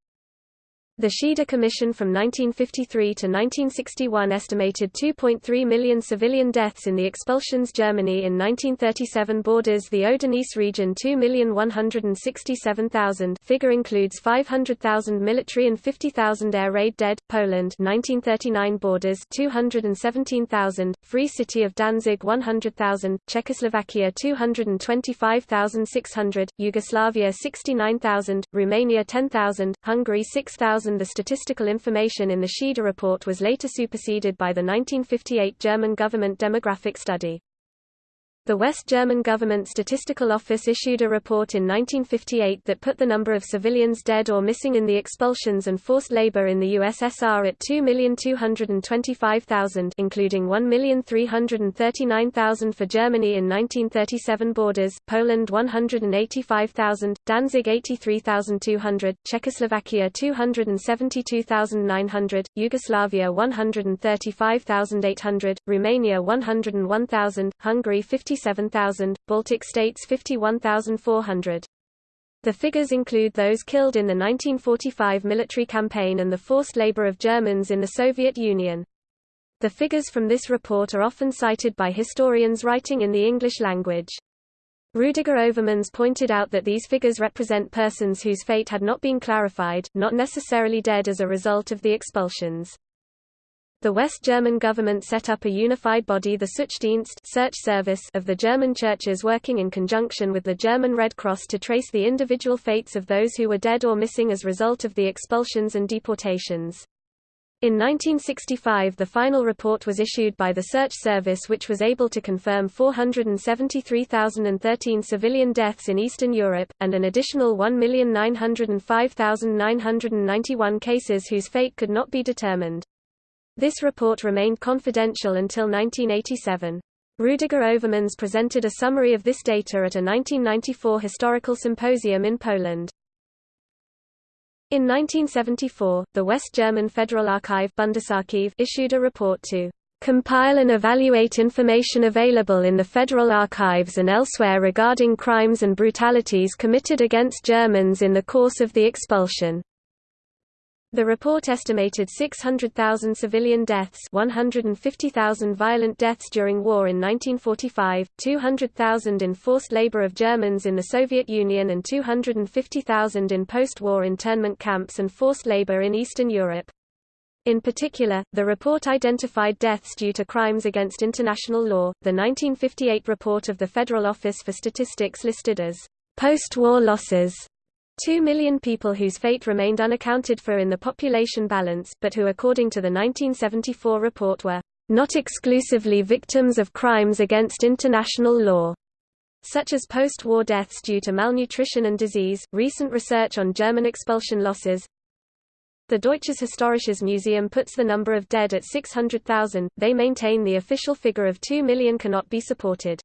The Schieder Commission from 1953 to 1961 estimated 2.3 million civilian deaths in the expulsions Germany in 1937 borders the Oder-Neisse region 2,167,000 figure includes 500,000 military and 50,000 air raid dead, Poland 1939 borders 217,000, Free City of Danzig 100,000, Czechoslovakia 225,600, Yugoslavia 69,000, Romania 10,000, Hungary 6,000 the statistical information in the Schieder report was later superseded by the 1958 German government demographic study. The West German Government Statistical Office issued a report in 1958 that put the number of civilians dead or missing in the expulsions and forced labor in the USSR at 2,225,000 including 1,339,000 for Germany in 1937 borders, Poland 185,000, Danzig 83,200, Czechoslovakia 272,900, Yugoslavia 135,800, Romania 101,000, Hungary 50 57,000, Baltic states 51,400. The figures include those killed in the 1945 military campaign and the forced labor of Germans in the Soviet Union. The figures from this report are often cited by historians writing in the English language. Rudiger Overmans pointed out that these figures represent persons whose fate had not been clarified, not necessarily dead as a result of the expulsions. The West German government set up a unified body the Suchdienst search service of the German churches working in conjunction with the German Red Cross to trace the individual fates of those who were dead or missing as result of the expulsions and deportations. In 1965 the final report was issued by the Search Service which was able to confirm 473,013 civilian deaths in Eastern Europe, and an additional 1,905,991 cases whose fate could not be determined. This report remained confidential until 1987. Rudiger Overmans presented a summary of this data at a 1994 historical symposium in Poland. In 1974, the West German Federal Archive Bundesarchiv issued a report to compile and evaluate information available in the Federal Archives and elsewhere regarding crimes and brutalities committed against Germans in the course of the expulsion. The report estimated 600,000 civilian deaths 150,000 violent deaths during war in 1945, 200,000 in forced labor of Germans in the Soviet Union and 250,000 in post-war internment camps and forced labor in Eastern Europe. In particular, the report identified deaths due to crimes against international law. The 1958 report of the Federal Office for Statistics listed as post-war losses Two million people whose fate remained unaccounted for in the population balance, but who according to the 1974 report were not exclusively victims of crimes against international law, such as post-war deaths due to malnutrition and disease. Recent research on German expulsion losses. The Deutsches Historisches Museum puts the number of dead at 600,000. They maintain the official figure of 2 million cannot be supported.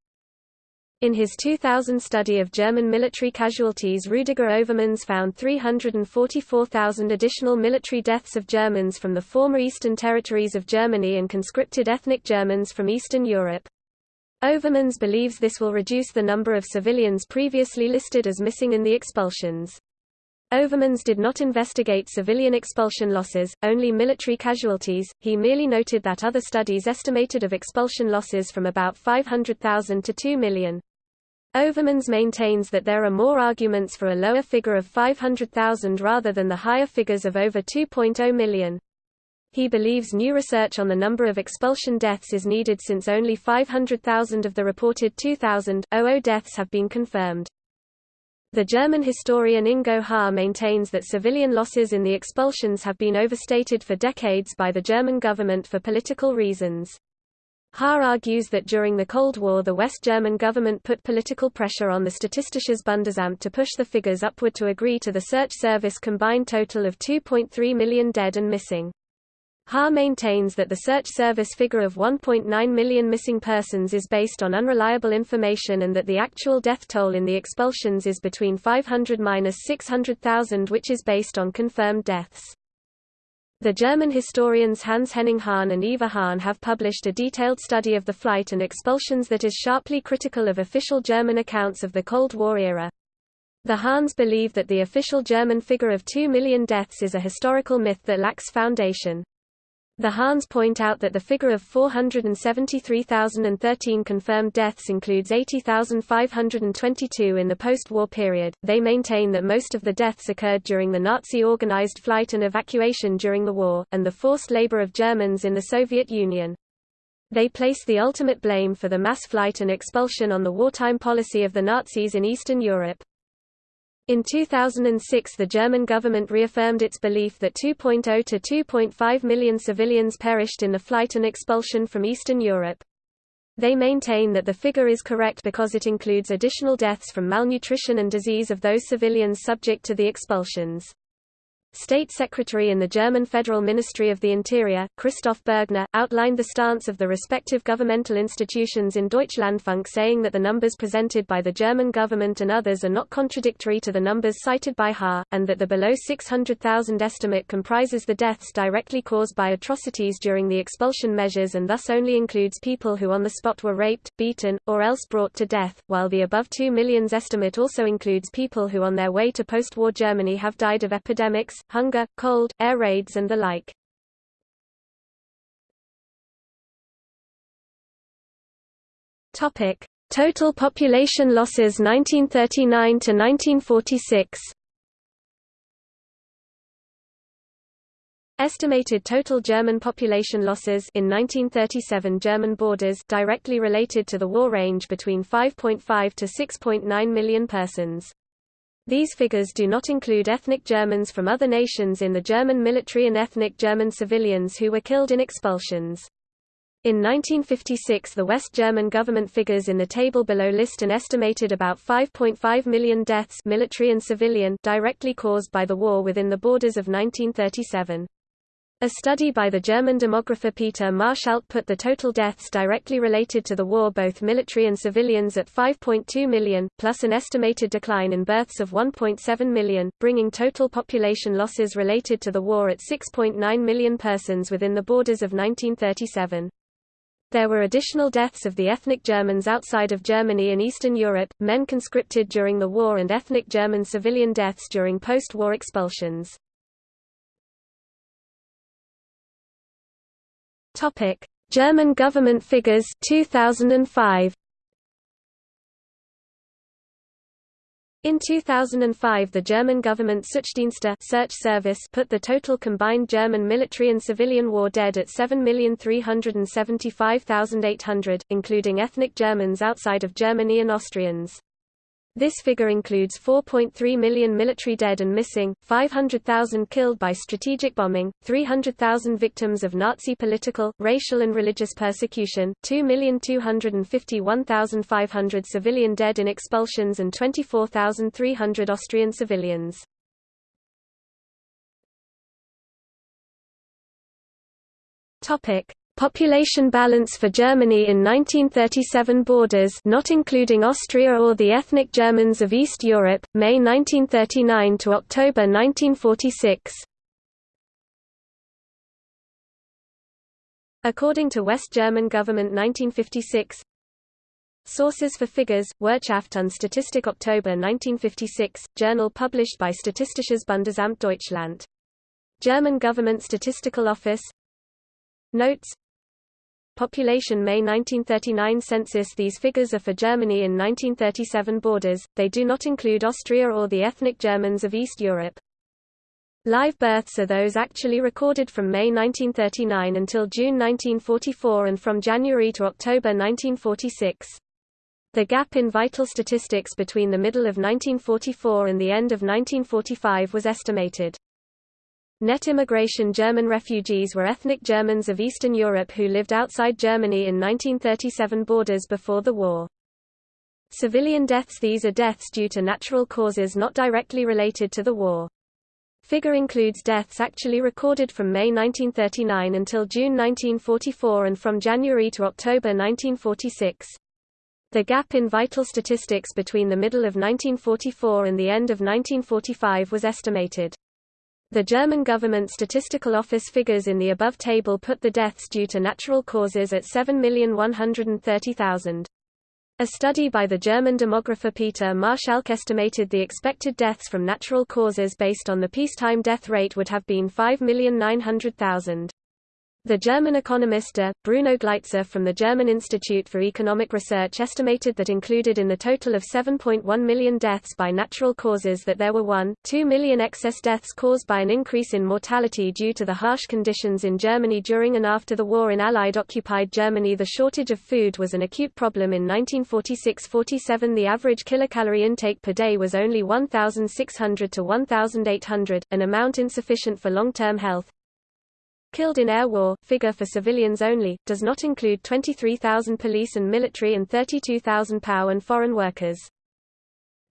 In his 2000 study of German military casualties Rudiger Overmans found 344,000 additional military deaths of Germans from the former Eastern territories of Germany and conscripted ethnic Germans from Eastern Europe. Overmans believes this will reduce the number of civilians previously listed as missing in the expulsions. Overmans did not investigate civilian expulsion losses, only military casualties, he merely noted that other studies estimated of expulsion losses from about 500,000 to 2 million. Overmans maintains that there are more arguments for a lower figure of 500,000 rather than the higher figures of over 2.0 million. He believes new research on the number of expulsion deaths is needed since only 500,000 of the reported 2,000 deaths have been confirmed. The German historian Ingo Haar maintains that civilian losses in the expulsions have been overstated for decades by the German government for political reasons. Haar argues that during the Cold War the West German government put political pressure on the Statistisches Bundesamt to push the figures upward to agree to the Search Service combined total of 2.3 million dead and missing. Haar maintains that the Search Service figure of 1.9 million missing persons is based on unreliable information and that the actual death toll in the expulsions is between 500–600,000 which is based on confirmed deaths. The German historians Hans-Henning Hahn and Eva Hahn have published a detailed study of the flight and expulsions that is sharply critical of official German accounts of the Cold War era. The Hahns believe that the official German figure of 2 million deaths is a historical myth that lacks foundation. The Hahns point out that the figure of 473,013 confirmed deaths includes 80,522 in the post-war period. They maintain that most of the deaths occurred during the Nazi-organized flight and evacuation during the war, and the forced labor of Germans in the Soviet Union. They place the ultimate blame for the mass flight and expulsion on the wartime policy of the Nazis in Eastern Europe. In 2006 the German government reaffirmed its belief that 2.0 to 2.5 million civilians perished in the flight and expulsion from Eastern Europe. They maintain that the figure is correct because it includes additional deaths from malnutrition and disease of those civilians subject to the expulsions. State Secretary in the German Federal Ministry of the Interior, Christoph Bergner, outlined the stance of the respective governmental institutions in Deutschlandfunk saying that the numbers presented by the German government and others are not contradictory to the numbers cited by Haar, and that the below 600,000 estimate comprises the deaths directly caused by atrocities during the expulsion measures and thus only includes people who on the spot were raped, beaten, or else brought to death, while the above 2 millions estimate also includes people who on their way to post-war Germany have died of epidemics, hunger, cold, air raids and the like. Topic: Total population losses 1939 to 1946. Estimated total German population losses in 1937 German borders directly related to the war range between 5.5 to 6.9 million persons. These figures do not include ethnic Germans from other nations in the German military and ethnic German civilians who were killed in expulsions. In 1956 the West German government figures in the table below list an estimated about 5.5 million deaths military and civilian directly caused by the war within the borders of 1937. A study by the German demographer Peter Marschalk put the total deaths directly related to the war both military and civilians at 5.2 million, plus an estimated decline in births of 1.7 million, bringing total population losses related to the war at 6.9 million persons within the borders of 1937. There were additional deaths of the ethnic Germans outside of Germany and Eastern Europe, men conscripted during the war and ethnic German civilian deaths during post-war expulsions. Topic: German government figures 2005. In 2005 the German government Suchdienste search service put the total combined German military and civilian war dead at 7,375,800, including ethnic Germans outside of Germany and Austrians. This figure includes 4.3 million military dead and missing, 500,000 killed by strategic bombing, 300,000 victims of Nazi political, racial and religious persecution, 2,251,500 civilian dead in expulsions and 24,300 Austrian civilians. Topic: Population balance for Germany in 1937 borders not including Austria or the ethnic Germans of East Europe, May 1939 to October 1946. According to West German government 1956 Sources for figures, Wirtschaft und Statistik October 1956, journal published by Statistisches Bundesamt Deutschland. German Government Statistical Office Notes Population May 1939 census These figures are for Germany in 1937 borders, they do not include Austria or the ethnic Germans of East Europe. Live births are those actually recorded from May 1939 until June 1944 and from January to October 1946. The gap in vital statistics between the middle of 1944 and the end of 1945 was estimated. Net immigration German refugees were ethnic Germans of Eastern Europe who lived outside Germany in 1937 borders before the war. Civilian deaths These are deaths due to natural causes not directly related to the war. Figure includes deaths actually recorded from May 1939 until June 1944 and from January to October 1946. The gap in vital statistics between the middle of 1944 and the end of 1945 was estimated. The German government statistical office figures in the above table put the deaths due to natural causes at 7,130,000. A study by the German demographer Peter Marschalk estimated the expected deaths from natural causes based on the peacetime death rate would have been 5,900,000. The German economist De, Bruno Gleitze from the German Institute for Economic Research estimated that included in the total of 7.1 million deaths by natural causes that there were 1.2 million excess deaths caused by an increase in mortality due to the harsh conditions in Germany during and after the war in Allied-occupied Germany. The shortage of food was an acute problem in 1946–47 The average kilocalorie intake per day was only 1,600 to 1,800, an amount insufficient for long-term health, Killed in air war, figure for civilians only, does not include 23,000 police and military and 32,000 POW and foreign workers.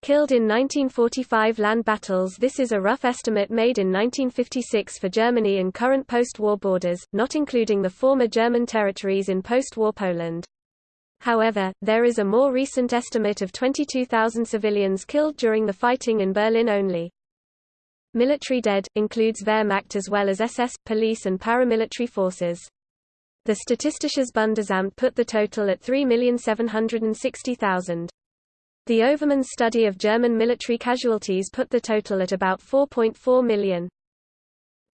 Killed in 1945 land battles This is a rough estimate made in 1956 for Germany in current post-war borders, not including the former German territories in post-war Poland. However, there is a more recent estimate of 22,000 civilians killed during the fighting in Berlin only. Military dead, includes Wehrmacht as well as SS, police and paramilitary forces. The Statistisches Bundesamt put the total at 3,760,000. The Overmans study of German military casualties put the total at about 4.4 million.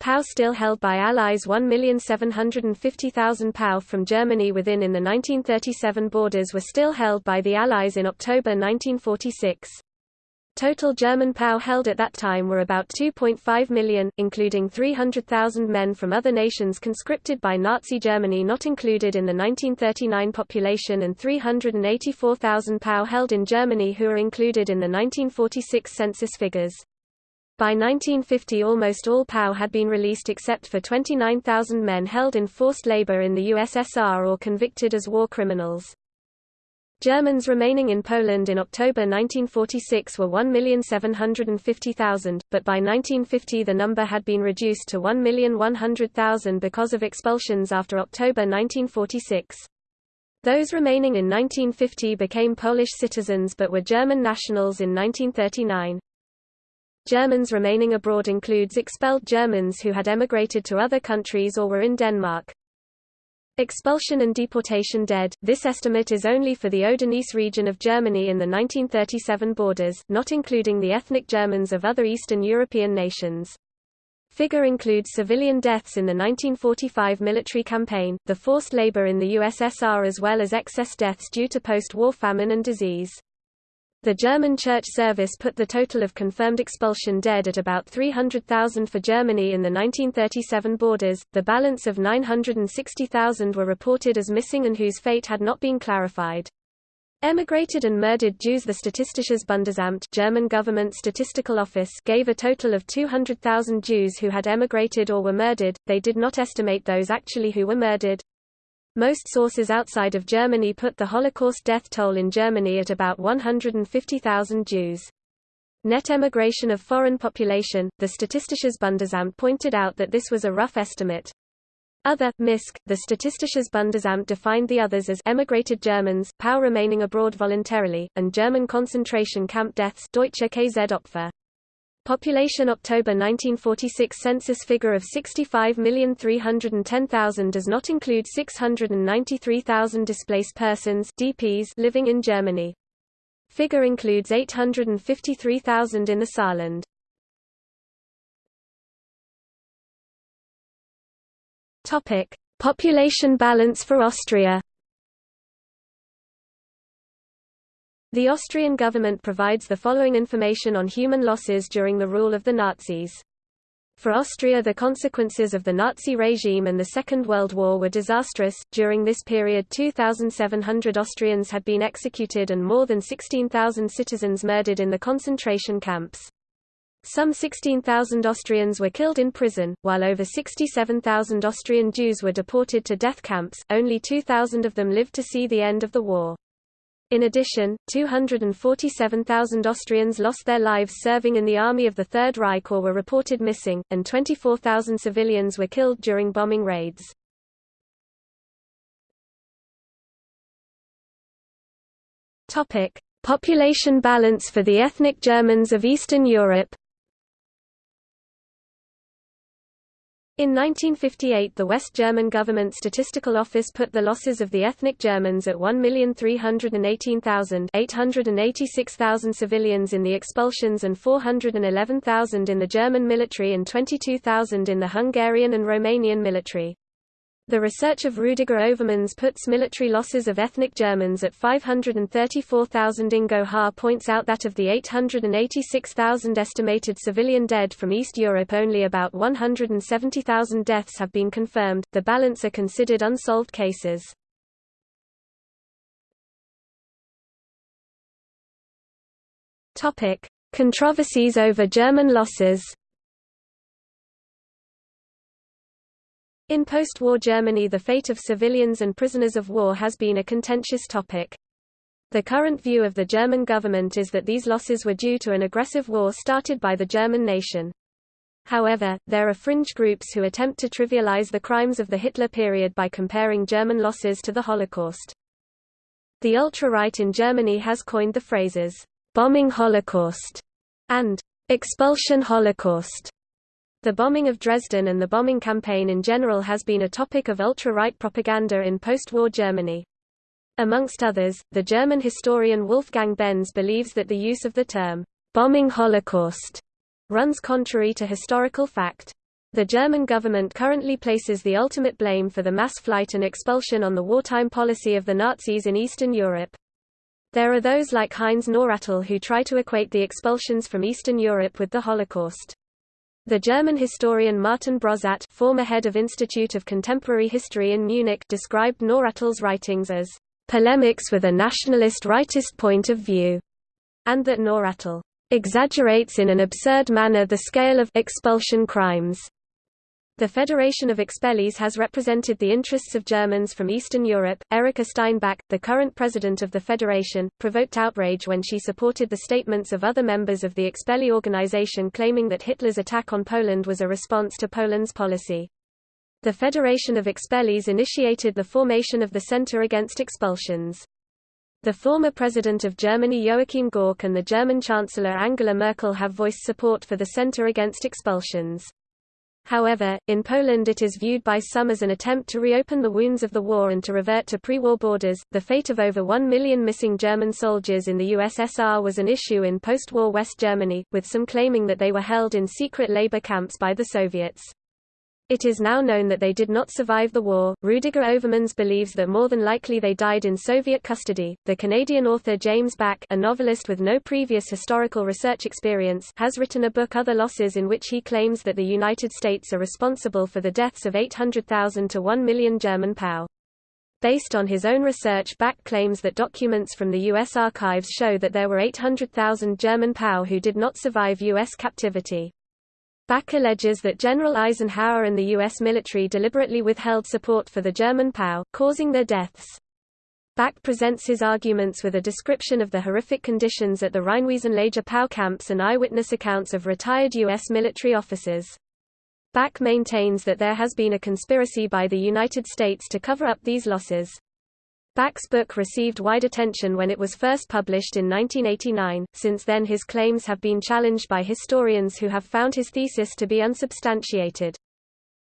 POW still held by Allies 1,750,000 POW from Germany within in the 1937 borders were still held by the Allies in October 1946. Total German POW held at that time were about 2.5 million, including 300,000 men from other nations conscripted by Nazi Germany not included in the 1939 population and 384,000 POW held in Germany who are included in the 1946 census figures. By 1950 almost all POW had been released except for 29,000 men held in forced labor in the USSR or convicted as war criminals. Germans remaining in Poland in October 1946 were 1,750,000, but by 1950 the number had been reduced to 1,100,000 because of expulsions after October 1946. Those remaining in 1950 became Polish citizens but were German nationals in 1939. Germans remaining abroad includes expelled Germans who had emigrated to other countries or were in Denmark. Expulsion and deportation dead. This estimate is only for the Oder-Neisse region of Germany in the 1937 borders, not including the ethnic Germans of other Eastern European nations. Figure includes civilian deaths in the 1945 military campaign, the forced labor in the USSR as well as excess deaths due to post-war famine and disease. The German Church Service put the total of confirmed expulsion dead at about 300,000 for Germany in the 1937 borders, the balance of 960,000 were reported as missing and whose fate had not been clarified. Emigrated and murdered Jews The Statistisches Bundesamt German government statistical office gave a total of 200,000 Jews who had emigrated or were murdered, they did not estimate those actually who were murdered. Most sources outside of Germany put the Holocaust death toll in Germany at about 150,000 Jews. Net emigration of foreign population, the Statistisches Bundesamt pointed out that this was a rough estimate. Other, MISC, the Statistisches Bundesamt defined the others as emigrated Germans, POW remaining abroad voluntarily, and German concentration camp deaths Deutsche KZ-Opfer. Population October 1946 census figure of 65,310,000 does not include 693,000 displaced persons DPs living in Germany. Figure includes 853,000 in the Saarland. Topic: Population balance for Austria The Austrian government provides the following information on human losses during the rule of the Nazis. For Austria the consequences of the Nazi regime and the Second World War were disastrous. During this period 2,700 Austrians had been executed and more than 16,000 citizens murdered in the concentration camps. Some 16,000 Austrians were killed in prison, while over 67,000 Austrian Jews were deported to death camps, only 2,000 of them lived to see the end of the war. In addition, 247,000 Austrians lost their lives serving in the army of the Third Reich or were reported missing, and 24,000 civilians were killed during bombing raids. Population balance for the ethnic Germans of Eastern Europe In 1958 the West German Government Statistical Office put the losses of the ethnic Germans at 1,318,886,000 civilians in the expulsions and 411,000 in the German military and 22,000 in the Hungarian and Romanian military. The research of Rüdiger Overmans puts military losses of ethnic Germans at 534,000. Ingo Haar points out that of the 886,000 estimated civilian dead from East Europe, only about 170,000 deaths have been confirmed. The balance are considered unsolved cases. Controversies over German losses. In post-war Germany the fate of civilians and prisoners of war has been a contentious topic. The current view of the German government is that these losses were due to an aggressive war started by the German nation. However, there are fringe groups who attempt to trivialize the crimes of the Hitler period by comparing German losses to the Holocaust. The ultra-right in Germany has coined the phrases, bombing Holocaust and expulsion Holocaust the bombing of Dresden and the bombing campaign in general has been a topic of ultra-right propaganda in post-war Germany. Amongst others, the German historian Wolfgang Benz believes that the use of the term, bombing Holocaust, runs contrary to historical fact. The German government currently places the ultimate blame for the mass flight and expulsion on the wartime policy of the Nazis in Eastern Europe. There are those like Heinz Nawratil who try to equate the expulsions from Eastern Europe with the Holocaust. The German historian Martin Broszat former head of Institute of Contemporary History in Munich described Nawratil's writings as polemics with a nationalist rightist point of view, and that Nawratil exaggerates in an absurd manner the scale of expulsion crimes. The Federation of Expellees has represented the interests of Germans from Eastern Europe. Erika Steinbach, the current president of the Federation, provoked outrage when she supported the statements of other members of the Expellee organization claiming that Hitler's attack on Poland was a response to Poland's policy. The Federation of Expellees initiated the formation of the Center Against Expulsions. The former president of Germany Joachim Gauck and the German Chancellor Angela Merkel have voiced support for the Center Against Expulsions. However, in Poland it is viewed by some as an attempt to reopen the wounds of the war and to revert to pre-war borders. The fate of over 1 million missing German soldiers in the USSR was an issue in post-war West Germany, with some claiming that they were held in secret labor camps by the Soviets. It is now known that they did not survive the war. Rüdiger Overmans believes that more than likely they died in Soviet custody. The Canadian author James Bacque, a novelist with no previous historical research experience, has written a book Other Losses in which he claims that the United States are responsible for the deaths of 800,000 to 1 million German POW. Based on his own research Bacque claims that documents from the U.S. archives show that there were 800,000 German POW who did not survive U.S. captivity. Bacque alleges that General Eisenhower and the U.S. military deliberately withheld support for the German POW, causing their deaths. Bacque presents his arguments with a description of the horrific conditions at the Rheinwiesenlager POW camps and eyewitness accounts of retired U.S. military officers. Bacque maintains that there has been a conspiracy by the United States to cover up these losses. Bacque's book received wide attention when it was first published in 1989, since then his claims have been challenged by historians who have found his thesis to be unsubstantiated.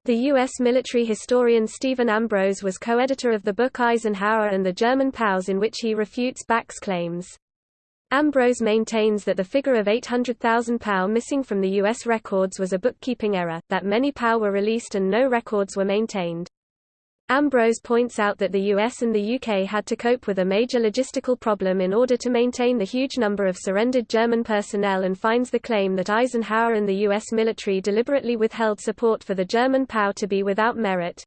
The U.S. military historian Stephen Ambrose was co-editor of the book Eisenhower and the German POWs in which he refutes Bacque's claims. Ambrose maintains that the figure of 800,000 POW missing from the U.S. records was a bookkeeping error, that many POW were released and no records were maintained. Ambrose points out that the US and the UK had to cope with a major logistical problem in order to maintain the huge number of surrendered German personnel and finds the claim that Eisenhower and the US military deliberately withheld support for the German POW to be without merit.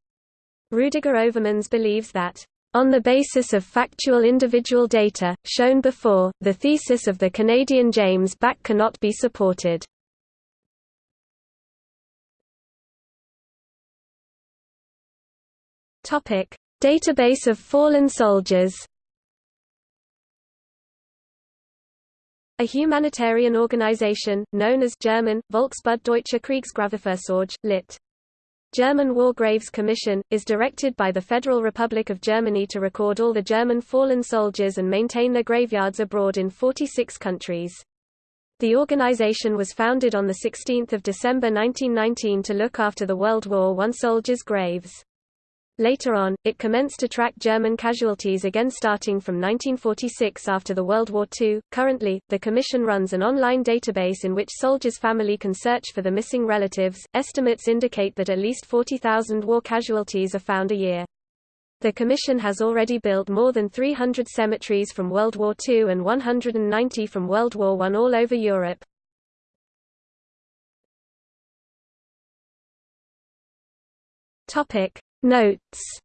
Rüdiger Overmans believes that on the basis of factual individual data, shown before, the thesis of the Canadian James Bacque cannot be supported. Topic: Database of fallen soldiers. A humanitarian organization, known as German, Volksbund Deutsche Kriegsgräberfürsorge, lit. German War Graves Commission, is directed by the Federal Republic of Germany to record all the German fallen soldiers and maintain their graveyards abroad in 46 countries. The organization was founded on 16 December 1919 to look after the World War I soldiers' graves. Later on, it commenced to track German casualties again starting from 1946 after the World War II. Currently, the Commission runs an online database in which soldiers' family can search for the missing relatives. Estimates indicate that at least 40,000 war casualties are found a year. The Commission has already built more than 300 cemeteries from World War II and 190 from World War I all over Europe. Topic Notes